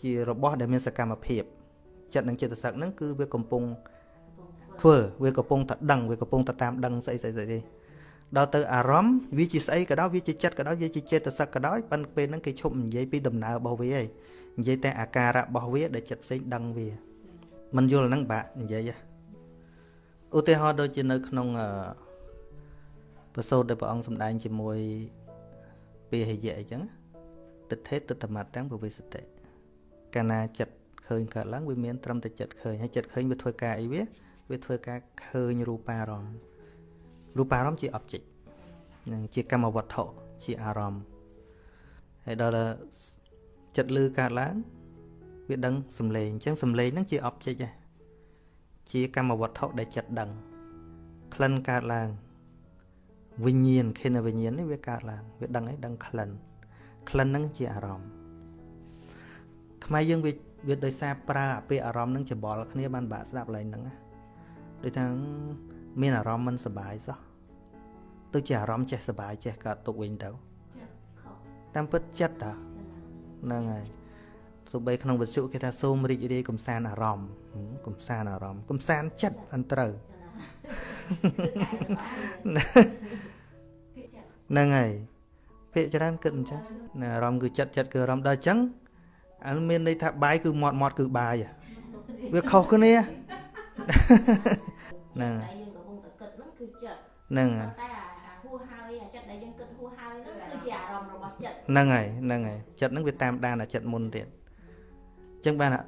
ជារបស់ដែលមានសកម្មភាពចិត្តនិងចិត្តសឹកហ្នឹងគឺវាកំពុងធ្វើវាកំពុងតែដឹងវាកំពុងតែតាមដឹងស្អីស្អីស្អី ដល់ទៅអារម្មណ៍វាជាស្អីក៏ដោយវាជាចិត្តក៏ដោយវាជាចេតសិកក៏ដោយប៉ុន្តែពេលហ្នឹងគេឈប់និយាយពីដំណើររបស់វាឯងនិយាយតែអាការៈរបស់វាដែលចិត្តផ្សេងដឹងវាมันយល់ហ្នឹងបាក់និយាយឧទាហរណ៍ដូចជានៅក្នុងអឺប្រសូតដែលព្រះអង្គសម្ដែងជាមួយពាហិយៈអញ្ចឹងទិដ្ឋេទិដ្ឋមតទាំងពវិសតិកាលណាចិត្តឃើញកើតឡើងវាមានត្រឹមតែចិត្តឃើញហើយចិត្តឃើញវាធ្វើការអីវាវាធ្វើការឃើញរូបារម្មណ៍ រូបារម្មណ៍ជា object នឹងជាកម្មវត្ថុជាអារម្មណ៍ហើយដល់ចិត្តលឺកើតឡើងវាដឹងសំឡេងអញ្ចឹងសំឡេងហ្នឹងជា object ដែរជាកម្មវត្ថុដែលចិត្តដឹងក្លិនកើតឡើងវិញ្ញាណខេនវិញ្ញាណនេះវាកើតឡើងវាដឹងអីដឹងក្លិនក្លិនហ្នឹងជាអារម្មណ៍ខ្មែរយើងវាវាដោយសារប្រើអាពាក្យអារម្មណ៍នឹងច្បល់គ្នាបានបាក់ស្ដាប់ឡើងហ្នឹងដូចថា មានអារម្មណ៍មិនសុបាយសោះទៅជាអារម្មណ៍ចេះសុបាយចេះកើតទុកវិញទៅតាមពិតចិត្តតាហ្នឹងហើយទោះបីក្នុងវិទ្យុគេថាសូមរីករាយកំសាន្តអារម្មណ៍កំសាន្តអារម្មណ៍កំសាន្តចិត្តអន្តត្រូវហ្នឹងហើយភាកច្រើនគិតអញ្ចឹងអារម្មណ៍គឺចិត្តចិត្តគឺអារម្មណ៍ដល់អញ្ចឹងអានមានន័យថាបាយគឺមាត់មាត់គឺបាយវាខុសគ្នាហ្នឹងយើងកំពុងតែគិតហ្នឹងគឺ ចិត្តហ្នឹងតែអាហួហើយអាចិត្តដែលយើងគិតហួហើយហ្នឹងគឺជាអារម្មណ៍របស់ចិត្តហ្នឹងហើយហ្នឹងហើយចិត្តហ្នឹងវាតាមដានអាចិត្តមុនទៀតអញ្ចឹងបានអឺ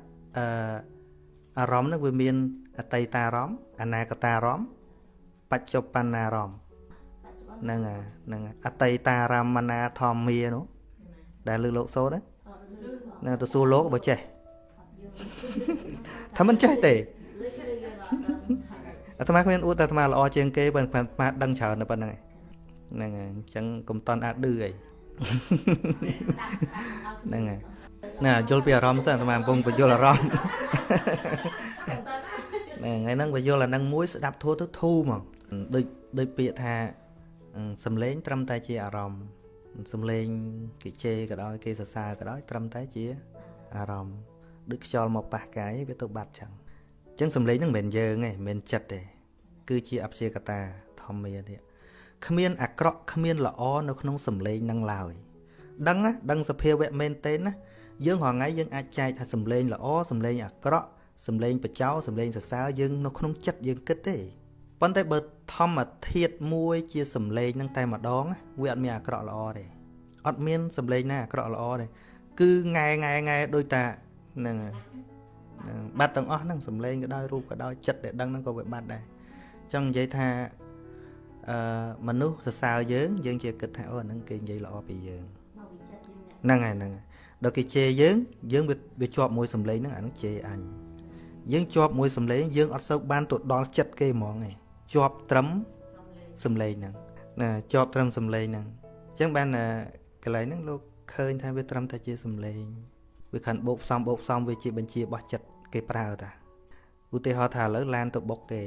អារម្មណ៍ហ្នឹងវាមានអតីតារម្មណ៍អនាគតារម្មណ៍បច្ចុប្បន្នារម្មណ៍ហ្នឹងហ្នឹងអតីតារមណាធម្មានោះដែលលើលោកសូត្រណាទៅសួរលោកបើចេះថាមិនចេះទេ អាត្មាគ្មានអួតតែអាត្មាល្អជាងគេបើអាត្មាដឹងច្រើនតែប៉ុណ្្នឹងហ្នឹងហើយអញ្ចឹងកុំតន់អាចឌឺអីហ្នឹងហើយណាយល់ពីអារម្មណ៍សិនអាត្មាកំពុងបញ្យល់អារម្មណ៍ហ្នឹងថ្ងៃហ្នឹងបញ្យល់អាហ្នឹងមួយស្ដាប់ធូរទៅធូរហ្មងដូចដូចពាក្យថាសំឡេងត្រឹមតែជាអារម្មណ៍សំឡេងគេជេរក៏ដោយគេសរសើរក៏ដោយត្រឹមតែជាអារម្មណ៍ដូចខ្យល់មកប៉ះកាយវាទៅបាត់ចឹងអញ្ចឹងសំឡេងហ្នឹងមិនមែនយើងទេមិនមែនចិត្តទេគឺជាអព្យាកតាធម្មានេះគ្មានអាក្រក់គ្មានល្អនៅក្នុងសំឡេងនឹងឡើយដឹងណាដឹងសភាវៈមែនទេណាយើងរាល់ថ្ងៃយើងអាចចែកថាសំឡេងល្អសំឡេងអាក្រក់សំឡេងបចោសំឡេងសរសើរយើងនៅក្នុងចិត្តយើងគិតទេប៉ុន្តែបើធម្មធាតមួយជាសំឡេងនឹងតែម្ដងវាអត់មានអាក្រក់ល្អទេអត់មានសំឡេងណាអាក្រក់ល្អទេគឺង៉ែង៉ែង៉ែដូចតាហ្នឹង បាត់ទាំងអស់ហ្នឹងសំឡេងក៏ដោយរូបក៏ដោយចិត្តដែលដឹងហ្នឹងក៏វាបាត់ដែរចង់និយាយថាអឺមនុស្សសរសើរយើងយើងជាគិតថាអូអាហ្នឹងគេនិយាយល្អពីយើងហ្នឹងហើយហ្នឹងហើយដល់គេជេរយើងយើងវាជាប់មួយសំឡេងហ្នឹងអាហ្នឹងជេរអញយើងជាប់មួយសំឡេងយើងអត់សូវបានទៅដល់ចិត្តគេហ្មងឯងជាប់ត្រឹមសំឡេងហ្នឹងណាជាប់ត្រឹមសំឡេងហ្នឹងអញ្ចឹងបានកន្លែងហ្នឹងលោកឃើញថាវាត្រឹមតែជាសំឡេងវាខាន់បោកផ្សំបោកផ្សំវាជាបញ្ជារបស់ចិត្ត គេប្រើតាឧទាហរណ៍ថាឥឡូវឡានទៅបុកគេ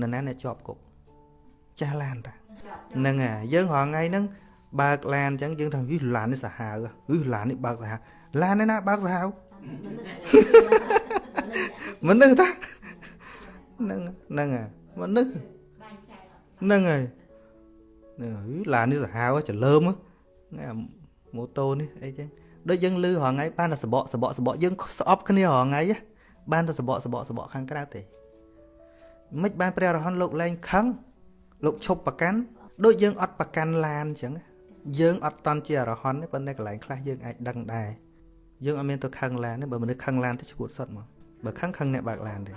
នៅណាអ្នកជាប់គុកចាស់ឡានតាហ្នឹងហើយយើងរងថ្ងៃហ្នឹងបើកឡានអញ្ចឹងយើងថាវិឡាននេះសាហាវវិឡាននេះបើកសាហាវឡាននេះណាបើកសាហាវមនុស្សតាហ្នឹងហ្នឹងហើយមនុស្សហ្នឹងហើយឡាននេះសាហាវច្រលើមហ្នឹងម៉ូតូនេះអីចឹងដូចយើងលឺរងថ្ងៃបានតែសបកសបកសបកយើងស្អប់គ្នារងថ្ងៃ បានតែសបកសបកសបកខាងក្រៅទេមិនបានព្រះរហន្តលោកលែងខឹងលោកឈប់ប្រកាន់ដូចយើងអត់ប្រកាន់ឡានអញ្ចឹងយើងអត់តន់ជាអរហន្តទេប៉ុន្តែកន្លែងខ្លះយើងអាចដឹងដែរយើងអត់មានទៅខឹងឡានទេបើមនុស្សខឹងឡានទៅឈួតសុតមកបើខឹងខឹងអ្នកបើកឡានទេ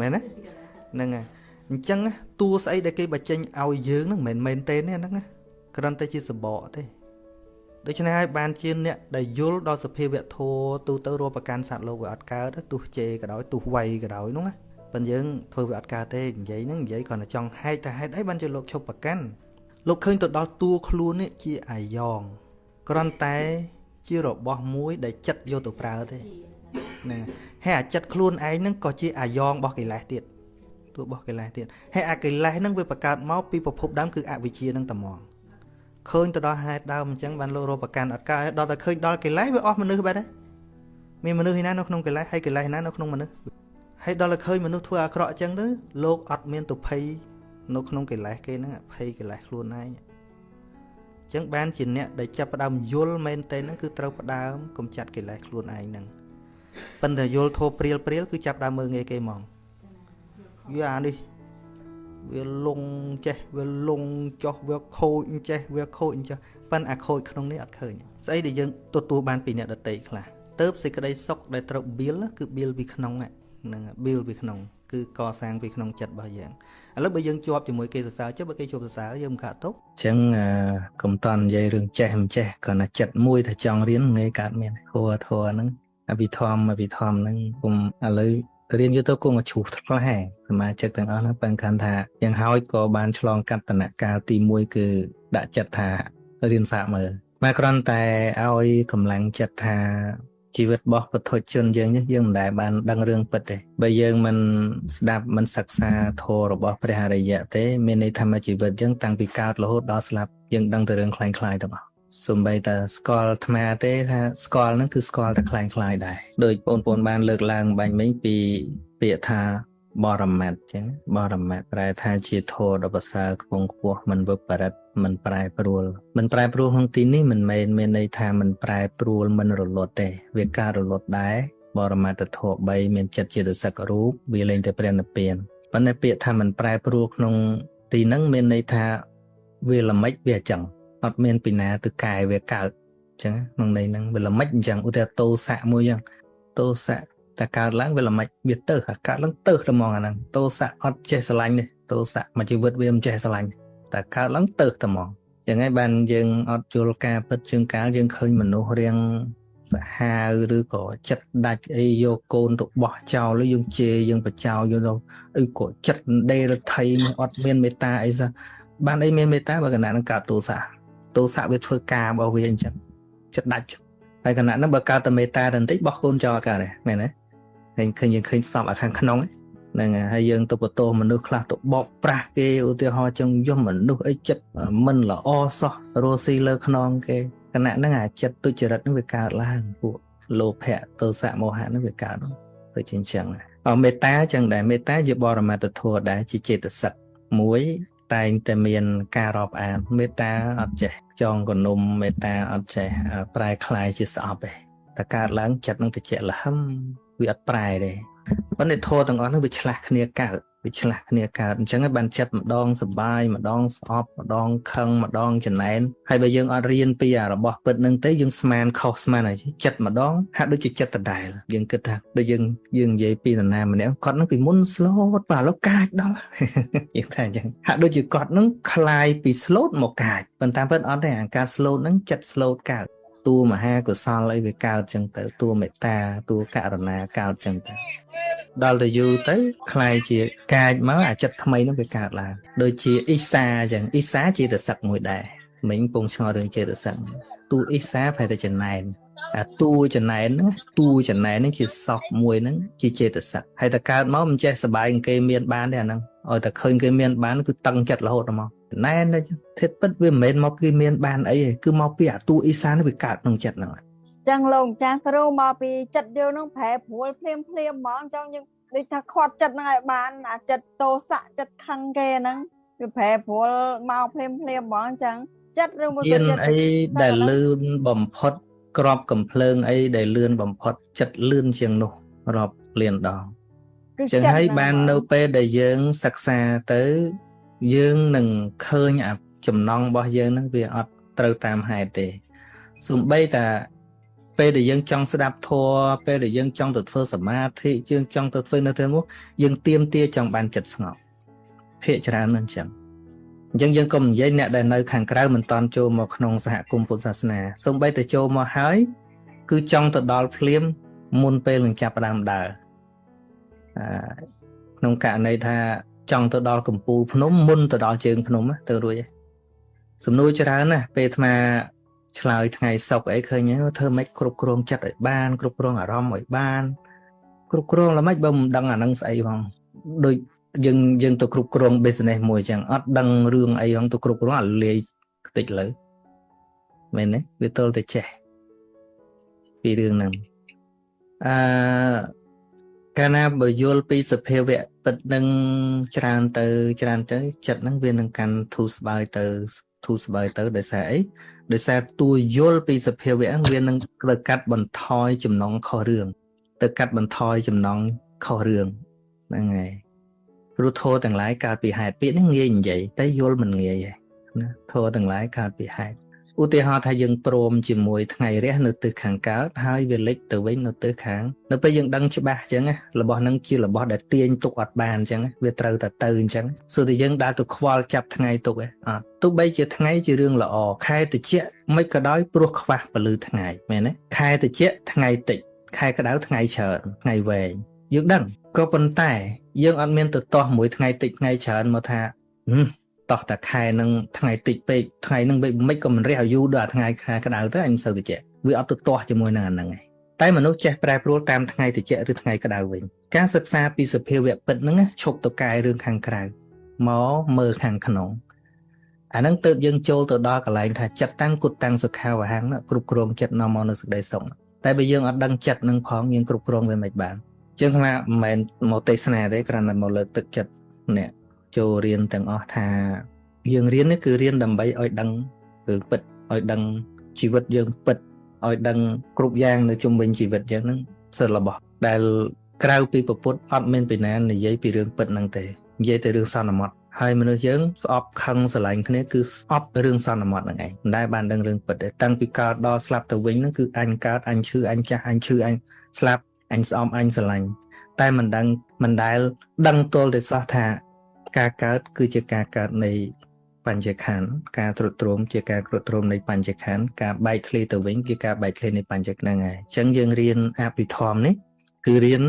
មែនទេហ្នឹងហើយអញ្ចឹងតួស្អីដែលគេបញ្ចេញឲ្យយើងហ្នឹងមិនមែនមែនទេហ្នឹងគ្រាន់តែជាសបកទេ ដូច្នេះហើយបានជាអ្នកដែលយល់ដល់សភាវៈធម៌ទូទៅរੂប្រកាន់សត្វលោកវាអត់កើតទោះជេក៏ដោយទោះវ័យក៏ដោយនោះណាប៉ុន្តែយើងធ្វើវាអត់កើតទេនិយាយហ្នឹងនិយាយគ្រាន់តែចង់ហែកតែហេតុអីបានជាលោកឈប់ប្រកាន់លោកឃើញទៅដល់តួខ្លួននេះជាអាយ៉ងគ្រាន់តែជារបស់មួយដែលចិត្តយកទៅប្រើទេហ្នឹងហើយអាចិត្តខ្លួនឯងហ្នឹងក៏ជាអាយ៉ងរបស់កិលេសទៀតតួរបស់កិលេសទៀតហើយអាកិលេសហ្នឹងវាបង្កើតមកពីប្រភពដើមគឺអវិជ្ជាហ្នឹងតែហ្មង ឃើញទៅដល់ហេតុដើមអញ្ចឹងបានលោករកប្រកាន់អត់កើតដល់តែឃើញដល់កិលេសវាអស់មនុស្សបាត់ហើយមានមនុស្សឯណានៅក្នុងកិលេសហើយកិលេសឯណានៅក្នុងមនុស្សហើយដល់តែឃើញមនុស្សធ្វើអាក្រក់អញ្ចឹងទៅលោកអត់មានទុភ័យនៅក្នុងកិលេសគេហ្នឹងភ័យកិលេសខ្លួនឯងចឹងបានជាអ្នកដែលចាប់ផ្ដើមយល់មែនទេហ្នឹងគឺត្រូវផ្ដើមកំចាត់កិលេសខ្លួនឯងហ្នឹងប៉ុន្តែយល់ធោព្រាលព្រាលគឺចាប់ដើមមើងងាយគេហ្មងវាអានេះ វាលងចេះវាលងចោះវាខូចចេះវាខូចអញ្ចឹងប៉ិនអាខូចក្នុងនេះអត់ឃើញស្អីដែលយើងទទួលបានពីអ្នកដតីខ្លះទៅសេចក្តីសុខដែលត្រូវ build គឺ build ពីក្នុងហ្នឹង build ពីក្នុងគឺកសាងពីក្នុងចិត្តរបស់យើងឥឡូវបើយើងជាប់ជាមួយគេសរសើរចុះបើគេជួបសរសើរយើងមិនខាត់ទុកអញ្ចឹងកុំតន់និយាយរឿងចេះមិនចេះគ្រាន់តែចិត្តមួយថាចង់រៀនងាយកើតមានធัวធัวហ្នឹងអភិធម្មអភិធម្មហ្នឹងគុំឥឡូវ រៀនយូរទៅគង់ជ្រុះផ្លែសមាជិកទាំងអស់ហ្នឹងបើខាន់ថាយ៉ាងហោចក៏បានឆ្លងកាត់តំណកាលទី1គឺដាក់ចិត្តថារៀនសាកមើលមកគ្រាន់តែឲ្យកម្លាំងចិត្តថាជីវិតរបស់ពុទ្ធជនយើងនេះយើងមិនដែលបានដឹងរឿងពិតទេបើយើងមិនស្ដាប់មិនសិក្សាធម៌របស់ព្រះអរិយៈទេមានន័យថាជីវិតយើងតាំងពីកើតរហូតដល់ស្លាប់យើងដឹងតែរឿងคล้ายៗទៅមកសំ បីតែស្គាល់អាត្មាទេថាស្គាល់ហ្នឹងគឺស្គាល់តែคล้ายៗដែរដោយបងប្អូនបានលើកឡើងបាញ់មិញពីពាក្យថាបរមត្តអញ្ចឹងបរមត្តប្រែថាជាធម៌ដ៏ប្រសើរខ្ពង់ខ្ពស់មិនវិបរិតមិនប្រែប្រួលមិនប្រែប្រួលក្នុងទីនេះមិនមែនមានន័យថាមិនប្រែប្រួលមិនរលត់ទេ វាការរលត់ដែរបរមត្តធម៌3មានចិត្តជាទសករូបវាលែងតែព្រះនិព្វានប៉ុន្តែពាក្យថាមិនប្រែប្រួលក្នុងទីហ្នឹងមានន័យថាវាល្មិចវាអញ្ចឹង អត់មានពីណាទៅកែវាកើតអញ្ចឹងក្នុងន័យហ្នឹងវាល្មិចអញ្ចឹងឧទាហរណ៍តោសៈមួយអញ្ចឹងតោសៈតែកើតឡើងវាល្មិចវាទៅអាកើតឡើងទៅតែហ្មងអាហ្នឹងតោសៈអត់ចេះស្រឡាញ់ទេតោសៈមួយជីវិតវាមិនចេះស្រឡាញ់តែកើតឡើងទៅតែហ្មងយ៉ាងហ្នឹងបានយើងអត់យល់ការពិតជើងកាលយើងឃើញមនុស្សរៀងសាហាវឬក៏ចិត្តដាច់អីយកកូនទៅបោះចោលឬយើងជេរយើងបចោលយកទៅអីក៏ចិត្តដេរដ្ឋីអត់មានមេត្តាអីសោះបានអីមានមេត្តាបើកណ្ដាលនឹងកើតទោសៈ ទោសៈវាធ្វើការរបស់វាអញ្ចឹងចិត្តដាច់ហើយគណៈហ្នឹងបើកើតតែមេត្តាតែបន្តិចបោះកូនចោលកើតទេមែនទេឃើញឃើញយើងឃើញស្បអាខាងក្នុងហ្នឹងហើយយើងទៅបន្ទោមនុស្សខ្លះទៅបោកប្រាស់គេឧទាហរណ៍ចឹងយំមនុស្សអីចិត្តមិនល្អសោះរស់ស៊ីលើខ្នងគេគណៈហ្នឹងអាចិត្តទុច្ចរិតហ្នឹងវាកើតឡើងពួកលោភៈទោសៈមោហៈហ្នឹងវាកើតដូចជាអញ្ចឹងអមេត្តាចឹងដែរមេត្តាជាបរមត្តធម៌ដែរជាចេតសិកមួយតែងតែមានការរាប់អានមេត្តាអត់ចេះ ចងកនុំមេត្តាអត់ចេះប្រែคลายជាស្អប់ទេតែកើតឡើងចិត្តនឹងតិចលហឹមវាអត់ប្រែទេប៉ុន្តែធម៌ទាំងអស់ហ្នឹងវាឆ្លាស់គ្នាកើត វាឆ្លាស់គ្នាកើតអញ្ចឹងហើយបានចិត្តម្ដងសបាយម្ដងស្អប់ម្ដងខឹងម្ដងចំណែនហើយបើយើងអត់រៀនពីអារបស់ពិតហ្នឹងទេយើងស្មានខុសស្មានហើយចិត្តម្ដងហាក់ដូចជាចិត្តដដែលយើងគិតថាដូចយើងយើងនិយាយពីនរណាម្នាក់គាត់ហ្នឹងពីមុន slow បាទឥឡូវកាចដល់យើងថាអញ្ចឹងហាក់ដូចជាគាត់ហ្នឹងคลายពី slow មកកាចប៉ុន្តែពិតអត់ទេអាការ slow ហ្នឹងចិត្ត slow កើត តួមហាកុសលអីវាកើតចឹងទៅតួមេត្តាតួករុណាកើតចឹងទៅដល់ទៅយូរទៅคล้ายជាកាចមកអាចិត្តថ្មីនោះវាកើតឡើងដូចជាអ៊ីសាចឹងអ៊ីសាជាតសឹកមួយដែរមិញពងឆ្ងល់រឿងចេតសឹកតួអ៊ីសាប្រហែលតែចំណែនអាតួចំណែនហ្នឹងតួចំណែនហ្នឹងជាសោះមួយហ្នឹងជាចេតសឹកហើយតែកើតមកមិនចេះសបាយគេមានបានទេអាហ្នឹងឲ្យតែឃើញគេមានបានគឺតឹងចិត្តរហូតមក ណែនធិតពិតវាមិនមែនមកពីមានបានអីទេគឺមកពីអាតួអ៊ីសានវាកើតក្នុងចិត្តហ្នឹងចឹងលោកចាស់គ្រូមកពីចិត្តយើងនឹងប្រែប្រួលភ្លាមភ្លាមហ្មងចឹងយើងដូចថាខាត់ចិត្តហ្នឹងឲ្យបានអាចិត្តតោសៈចិត្តខឹងគេហ្នឹងវាប្រែប្រួលមកភ្លាមភ្លាមហ្មងចឹងចិត្តឬមួយក៏ចិត្តអីដែលលឿនបំផុតក្របកំភ្លើងអីដែលលឿនបំផុតចិត្តលឿនជាងនោះរាប់លានដងចឹងហើយបាននៅពេលដែលយើងសិក្សាទៅ យើងនឹងឃើញអាចំណងរបស់យើងហ្នឹងវាអត់ត្រូវតាមហេតុទេសំបីតាពេលដែលយើងចង់ស្ដាប់ធម៌ពេលដែលយើងចង់ទៅធ្វើសមាធិយើងចង់ទៅធ្វើនៅទីនោះយើងទៀមទាចង់បានចិត្តស្ងប់ភាកច្រើនហ្នឹងចឹងអញ្ចឹងយើងកុំនិយាយអ្នកដែលនៅខាងក្រៅមិនតន់ចូលមកក្នុងសហគមន៍ពុទ្ធសាសនាសូម្បីតែចូលមកហើយ គឺចង់ទៅដល់ភ្លាមមុនពេលនឹងចាប់ផ្ដើមដើរអឺក្នុងករណីថា ចង់ទៅដល់កំពូលភ្នំមុនទៅដល់ជើងភ្នំទៅរួចហើយសំណួរច្រើនណាស់ពេលអាត្មាឆ្លើយថ្ងៃសុកអីឃើញធ្វើម៉េចគ្រប់គ្រងចិត្តឲ្យបាន គ្រប់គ្រងអារម្មណ៍ឲ្យបាន គ្រប់គ្រងល្មិចបើមិនដឹងអានឹងស្អីផងដូចយើងយើងទៅគ្រប់គ្រង business មួយចឹងអត់ដឹងរឿងអីផងទៅគ្រប់គ្រងអាលាយតិចលើមែនទេវាទល់តែចេះពីរឿងហ្នឹងអឺកាលណាបើយល់ពីសភាវៈ ពិតនឹងច្រើនទៅច្រើនទៅចិត្តហ្នឹងវានឹងកាន់ធូរស្បើយទៅធូរស្បើយទៅដោយសារអីដោយសារតួយល់ពីសភាវៈហ្នឹងវានឹងទៅកាត់បន្ថយចំណងខុសរឿងទៅកាត់បន្ថយចំណងខុសរឿងហ្នឹងហើយព្រោះធោទាំងឡាយកើតពីហេតុពាក្យនេះងាយនិយាយតែយល់មិនងាយទេណាធោទាំងឡាយកើតពីហេតុ ឧទាហរណ៍ថាយើងព្រមជាមួយថ្ងៃរះនៅទិសខាងកើតហើយវាលិចទៅវិញនៅទិសខាង នៅពេលយើងដឹងច្បាស់អញ្ចឹងរបស់ហ្នឹងជារបស់ដែលទាញទុកអត់បានអញ្ចឹងវាត្រូវតែទៅអញ្ចឹងសូតែយើងដើរទៅខ្វល់ចាប់ថ្ងៃទុកឯអត់ទោះបីជាថ្ងៃជារឿងល្អខែតិចមិនក៏ដោយព្រោះខ្វះពលឺថ្ងៃមែនទេខែតិចថ្ងៃតិចខែក្តៅថ្ងៃច្រើនថ្ងៃវែងយើងដឹងក៏ប៉ុន្តែ យើងអត់មានទៅទាស់មួយថ្ងៃតិចថ្ងៃច្រើនមកថា តោះតែខែនឹងថ្ងៃតិចពេកថ្ងៃនឹងមិនក៏មិនរះឲ្យយូរដល់ថ្ងៃខែក្តៅទៅអញមិនសូវតិចវាអត់ទៅទាស់ជាមួយនឹងអាហ្នឹងឯងតែមនុស្សចេះប្រែប្រួលតាមថ្ងៃតិចឬថ្ងៃក្តៅវិញការសិក្សាពីសភាវៈពិតហ្នឹងឈប់ទៅកែរឿងខាងក្រៅមកមើលខាងក្នុងអាហ្នឹងទៅយើងចូលទៅដល់កន្លែងថាចិត្តតាំងគុតតាំងសុខាវហាំងគ្រប់គ្រងចិត្តនាំមកនៅសេចក្តីសុខតែបើយើងអត់ដឹងចិត្តនឹងផងយើងគ្រប់គ្រងវាមិនបានជាងថាមិនមែនមកទេសនាទេគ្រាន់តែមកលើកទឹកចិត្តអ្នក ចូលរៀនទាំងអស់ថា យើងរៀននេះគឺរៀនដើម្បីឲ្យដឹងគឺពិតឲ្យដឹងជីវិតយើងពិតឲ្យដឹងគ្រប់យ៉ាងនៅជុំវិញជីវិតយើងហ្នឹងសិលរបស់ដែលក្រៅពីពុទ្ធអត់មានពីណានិយាយពីរឿងពិតហ្នឹងទេនិយាយតែរឿងសន្មត់ហើយមនុស្សយើងស្អប់ខឹងស្រឡាញ់គ្នាគឺស្អប់រឿងសន្មត់ហ្នឹងឯងមិនដែលបានដឹងរឿងពិតទេតាំងពីកើតដល់ស្លាប់ទៅវិញហ្នឹងគឺអញកើតអញឈឺអញចាស់អញឈឺអញស្លាប់អញស្អំអញស្រឡាញ់តែមិនដឹងមិនដែលដឹងទល់តែសោះថា ការកើតគឺជាការកើតនៃបញ្ញខណ្ឌការត្រួតត្រងជាការត្រួតត្រងនៃបញ្ញខណ្ឌការបែកធ្លាយទៅវិញគឺការបែកធ្លាយនៃបញ្ញហ្នឹងហើយអញ្ចឹងយើងរៀនអភិធម្មនេះគឺរៀន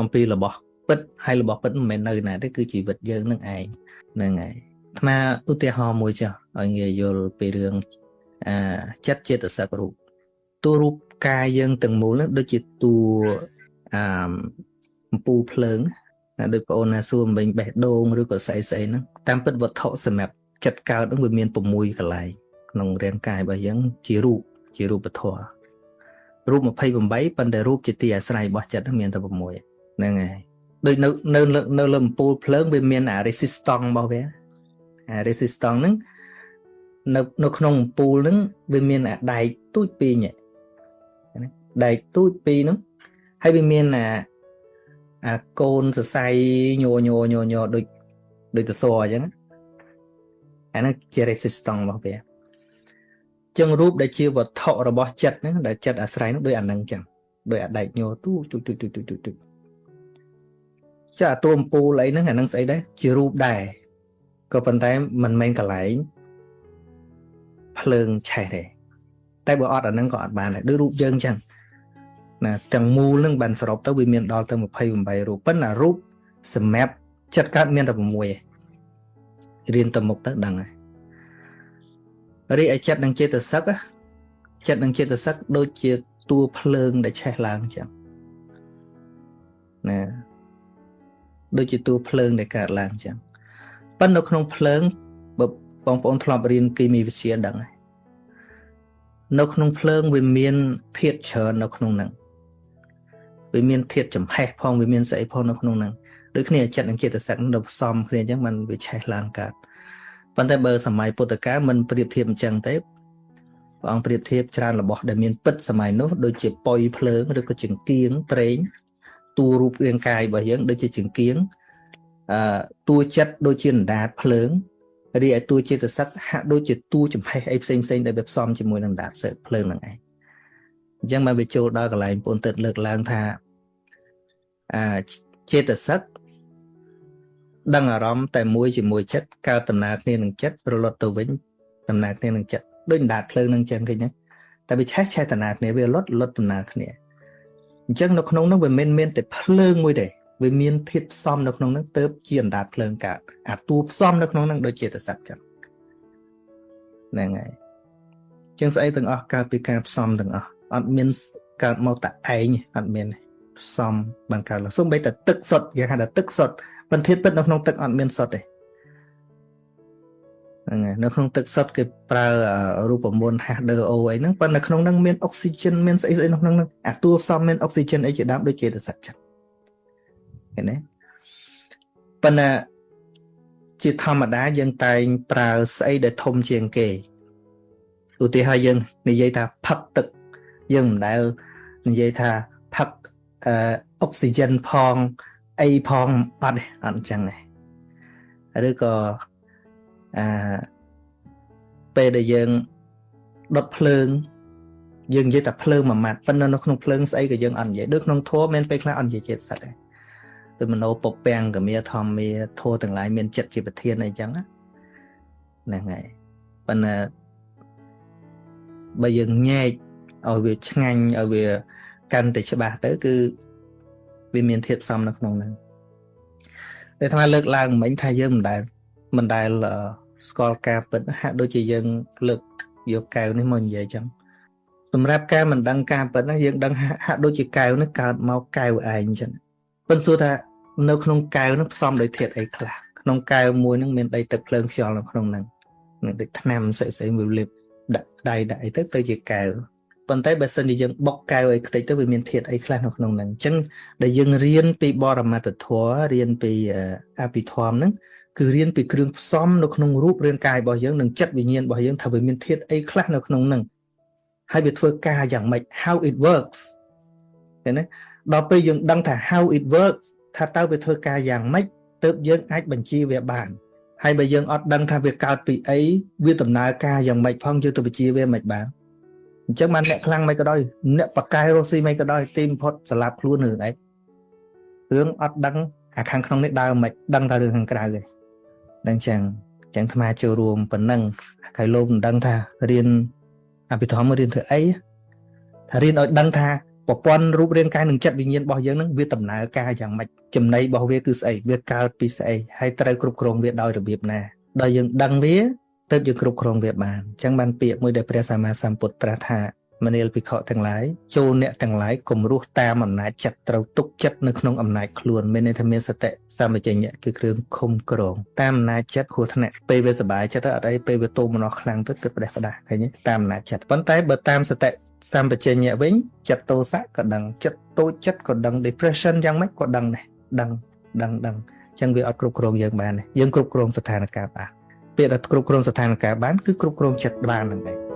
អំពីរបស់ពិតហើយរបស់ពិតមិនមែននៅណាទេគឺជីវិតយើងនឹងឯងហ្នឹងហើយអាត្មាឧទាហរណ៍មួយចុះឲ្យងាយយល់ពីរឿងអាចិត្តចេតសិករូបតួរូបកាយយើងទាំងមូលហ្នឹងដូចជាតួអាអំពូលភ្លើង ណាដូចបងអូនណាសួរមិញបេះដូងឬក៏ស្អីស្អីហ្នឹងតាមពិតវត្ថុសម្រាប់ចិត្តកើតហ្នឹងវាមាន6កន្លែងក្នុងរាងកាយរបស់យើងជារូបជារូបធម៌រូប28ប៉ុន្តែរូបជាទីអាស្រ័យរបស់ចិត្តមានតែ6ហ្នឹងហើយដូចនៅនៅនៅលើអំពូលភ្លើងវាមានអា resistance របស់វាអា resistance ហ្នឹងនៅនៅក្នុងអំពូលហ្នឹងវាមានអាដែកទូចពីរញ៉ដែកទូចពីរហ្នឹងហើយវាមានអា អាកូនសរសៃញ័រញ័រញ័រញ័រដូចដូចតសអញ្ចឹងអាហ្នឹងជា resistance របស់វាចឹងរូបដែលជាវត្ថុរបស់ចិត្តហ្នឹងដែលចិត្តអាស្រ័យហ្នឹងដូចអាហ្នឹងចឹងដូចអាដែកញ័រទូទូទូទូទូទូចាអាតួអំពូលអីហ្នឹងអាហ្នឹងស្អីដែរជារូបដែរក៏ប៉ុន្តែមិនមែនកន្លែងភ្លើងឆេះទេតែបើអត់អាហ្នឹងក៏អត់បានដែរដូចរូបយើងចឹង ណាទាំងមូលនឹងបានសរុបទៅវាមានដល់ទៅ28រូបប៉ុន្តែរូបសម្រាប់ចិត្តកើតមានតែ6ឯងរៀនទៅមុខទៅដឹងហើយរីឯចិត្តនឹងចេតសិកចិត្តនឹងចេតសិកដូចជាតួភ្លើងដែលឆេះឡើងចឹងណាដូចជាតួភ្លើងដែលកើតឡើងចឹងប៉ុន្តែនៅក្នុងភ្លើងបើបងប្អូនធ្លាប់រៀនគីមីវិទ្យាដឹងហើយនៅក្នុងភ្លើងវាមានធាតុច្រើននៅក្នុងហ្នឹង វាមានធាតុចំហេះផងវាមានស្អីផងនៅក្នុងហ្នឹងដូចគ្នាចិត្តនិងចិត្តសឹកនឹងផ្សំគ្នាអញ្ចឹងมันវាឆេះឡើងកើតប៉ុន្តែបើសម័យពុទ្ធកាលมันប្រៀបធៀបអញ្ចឹងទេព្រះអង្គប្រៀបធៀបច្រើនរបស់ដែលមានពិតសម័យនោះដូចជាប៉ុយភ្លើងឬក៏ចង្គៀងប្រេងតួរូបរាងកាយរបស់យើងដូចជាចង្គៀងអឺតួចិត្តដូចជាអណ្ដាតភ្លើងរីឯតួចិត្តសឹកហាក់ដូចជាតួចំហេះអីផ្សេងផ្សេងដែលវាផ្សំជាមួយនឹងអណ្ដាតសើភ្លើងហ្នឹងឯង អញ្ចឹងបានវាចូលដល់កន្លែងពូនទឹកលើកឡើងថាអាចេតសិកដឹងអារម្មណ៍តែមួយជាមួយចិត្តកើតដំណើរគ្នានឹងចិត្តរលត់ទៅវិញដំណើរគ្នានឹងចិត្តដូចដាតភ្លើងនឹងចឹងឃើញទេតែវាឆេះឆេះដំណើរគ្នាវាលត់លត់ដំណើរគ្នាអញ្ចឹងនៅក្នុងនោះវាមិនមានតែភ្លើងមួយទេវាមានធាតុផ្សំនៅក្នុងនោះទៅជាអណ្ដាតភ្លើងកើតអាតួផ្សំនៅក្នុងនោះដូចជាតស័កចឹងហ្នឹងហើយចឹងស្អីទាំងអស់កើតពីការផ្សំទាំងអស់ អត់មានកើតមកតែឯងអត់មានផ្សំបានកើតឡើងសូម្បីតែទឹកសុទ្ធគេហៅថាទឹកសុទ្ធបន្ទាបពិតនៅក្នុងទឹកអត់មានសុទ្ធទេហ្នឹងហើយនៅក្នុងទឹកសុទ្ធគេប្រើរូបមន្ត H2O អីហ្នឹងប៉ុន្តែក្នុងហ្នឹងមានអុកស៊ីហ្សែនមានស្អីស្អីក្នុងហ្នឹងអាតួផ្សំមានអុកស៊ីហ្សែនអីជាដើមដូចជាទឹកសុទ្ធចឹងឃើញទេប៉ុន្តែជាធម្មតាយើងតែងប្រើស្អីដែលធំជាងគេឧទាហរណ៍យើងនិយាយថាផឹកទឹក យើងមិនដែលនិយាយថាផឹកអឺអុកស៊ីហ្សែនផងអីផងអត់ទេអត់អញ្ចឹងទេឬក៏អាពេលដែលយើងដុតភ្លើងយើងនិយាយតែភ្លើងមួយម៉ាត់ប៉ុន្តែនៅក្នុងភ្លើងស្អីក៏យើងអត់និយាយដូចក្នុងធัวមានពេលខ្លះអត់និយាយចិត្តសិតដែរដូចមโนពពាំងកមាធម្មាធัวទាំងឡាយមានចិត្តជាប្រធានអីចឹងហ្នឹងហើយប៉ុន្តែបើយើងញែក ឲ្យវាឆ្ងាញ់ឲ្យវាកាន់តែច្បាស់ទៅ គឺវាមានធាតុផ្សំនៅក្នុងហ្នឹងតែអាត្មាលើកឡើងមិញថាយើងមិនដែលមិនដែលស្គាល់ការពិតហាក់ដូចជាយើងលើកយកកែវនេះមកនិយាយចឹងសម្រាប់ការមិនដឹងការពិតហ្នឹងយើងដឹងហាក់ដូចជាកែវនេះកើតមកកែវឯងចឹងប៉ុន្តែសួរថានៅក្នុងកែវហ្នឹងផ្សំដោយធាតុអីខ្លះក្នុងកែវមួយហ្នឹងមានដីទឹកភ្លើងខ្យល់នៅក្នុងហ្នឹងនឹងដូចថ្នាំស្អីស្អីមួយលេបដាក់ដៃដាក់អីទៅទៅជាកែវ ប៉ុន្តែបើសិនជាយើងបុកកែវឲ្យខ្ទេចទៅវាមានធាតុអីខ្លះនៅក្នុងហ្នឹងអញ្ចឹងដែលយើងរៀនពីបរមត្តធម៌រៀនពីអភិធម្មហ្នឹងគឺរៀនពីគ្រឿងផ្សំនៅក្នុងរូបរាងកាយរបស់យើងនិងចិត្តវិញ្ញាណរបស់យើងថាវាមានធាតុអីខ្លះនៅក្នុងហ្នឹងហើយវាធ្វើការយ៉ាងម៉េច how it works ឃើញទេដល់ពេលយើងដឹងថា how it works ថាតើវាធ្វើការយ៉ាងម៉េចទើបយើងអាចបញ្ជាវាបានហើយបើយើងអត់ដឹងថាវាកើតពីអីវាដំណើរការយ៉ាងម៉េចផងយើងទៅបញ្ជាវាមិនបាន អញ្ចឹងបានអ្នកខ្លាំងមិនក៏ដោយអ្នកបកកែរស់ស៊ីមិនក៏ដោយទីបំផុតស្លាប់ខ្លួនរឿងអីរឿងអត់ដឹងអាខាងក្នុងនេះដើរមិនដឹងតែរឿងខាងក្រៅទេដឹងចឹងចឹងអាត្មាចូលរួមប៉ុណ្ណឹងហើយលោកមិនដឹងថារៀនអភិធម្មរៀនធ្វើអីថារៀនឲ្យដឹងថាប្រព័ន្ធរូបរាងកាយនិងចិត្តវិញ្ញាណរបស់យើងនឹងវាដំណើរការយ៉ាងម៉េចចំណីរបស់វាគឺស្អីវាកើតពីស្អីហើយត្រូវគ្រប់គ្រងវាដោយរបៀបណាដល់យើងដឹងវា ទើបយើងគ្រប់គ្រងវាបានអញ្ចឹងបានពាក្យមួយដែលព្រះសម្មាសម្ពុទ្ធត្រាស់ថាមនាលភិក្ខុទាំងឡាយចូលអ្នកទាំងឡាយកុំរស់តាមអំណាចចិត្តត្រូវទុកចិត្តនៅក្នុងអំណាចខ្លួនមានន័យថាមានសតិសម្បជញ្ញៈគឺគ្រឿងឃុំក្រងតាមអំណាចចិត្តគ្រោះថ្នាក់ពេលវាសុបាយចិត្តទៅអត់អីពេលវាទោមនោះខ្លាំងទៅគិតផ្ដេសផ្ដាស់ឃើញទេតាមអំណាចចិត្តប៉ុន្តែបើតាមសតិសម្បជញ្ញៈវិញចិត្តទោសៈក៏ដឹងចិត្តតូចចិត្តក៏ដឹង depression យ៉ាងម៉េចក៏ដឹងដែរដឹងដឹងដឹងអញ្ចឹងវាអត់គ្រប់គ្រងយើងបានទេយើងគ្រប់គ្រងស្ថានភាពបាន ពាក្យថាគ្រប់គ្រងស្ថានភាពបានគឺគ្រប់គ្រងចិត្តបានហ្នឹងឯង